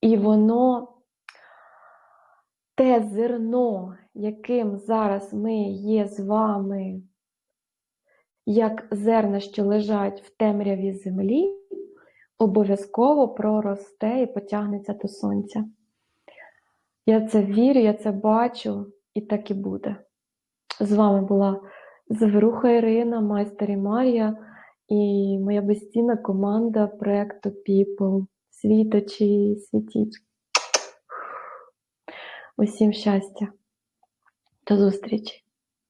Speaker 1: і воно те зерно, яким зараз ми є з вами, як зерна, що лежать в темряві землі обов'язково проросте і потягнеться до сонця. Я це вірю, я це бачу, і так і буде. З вами була Заверуха Ірина, майстер і Марія і моя безцінна команда проєкту People. Світочі, світіч. Усім щастя. До зустрічі!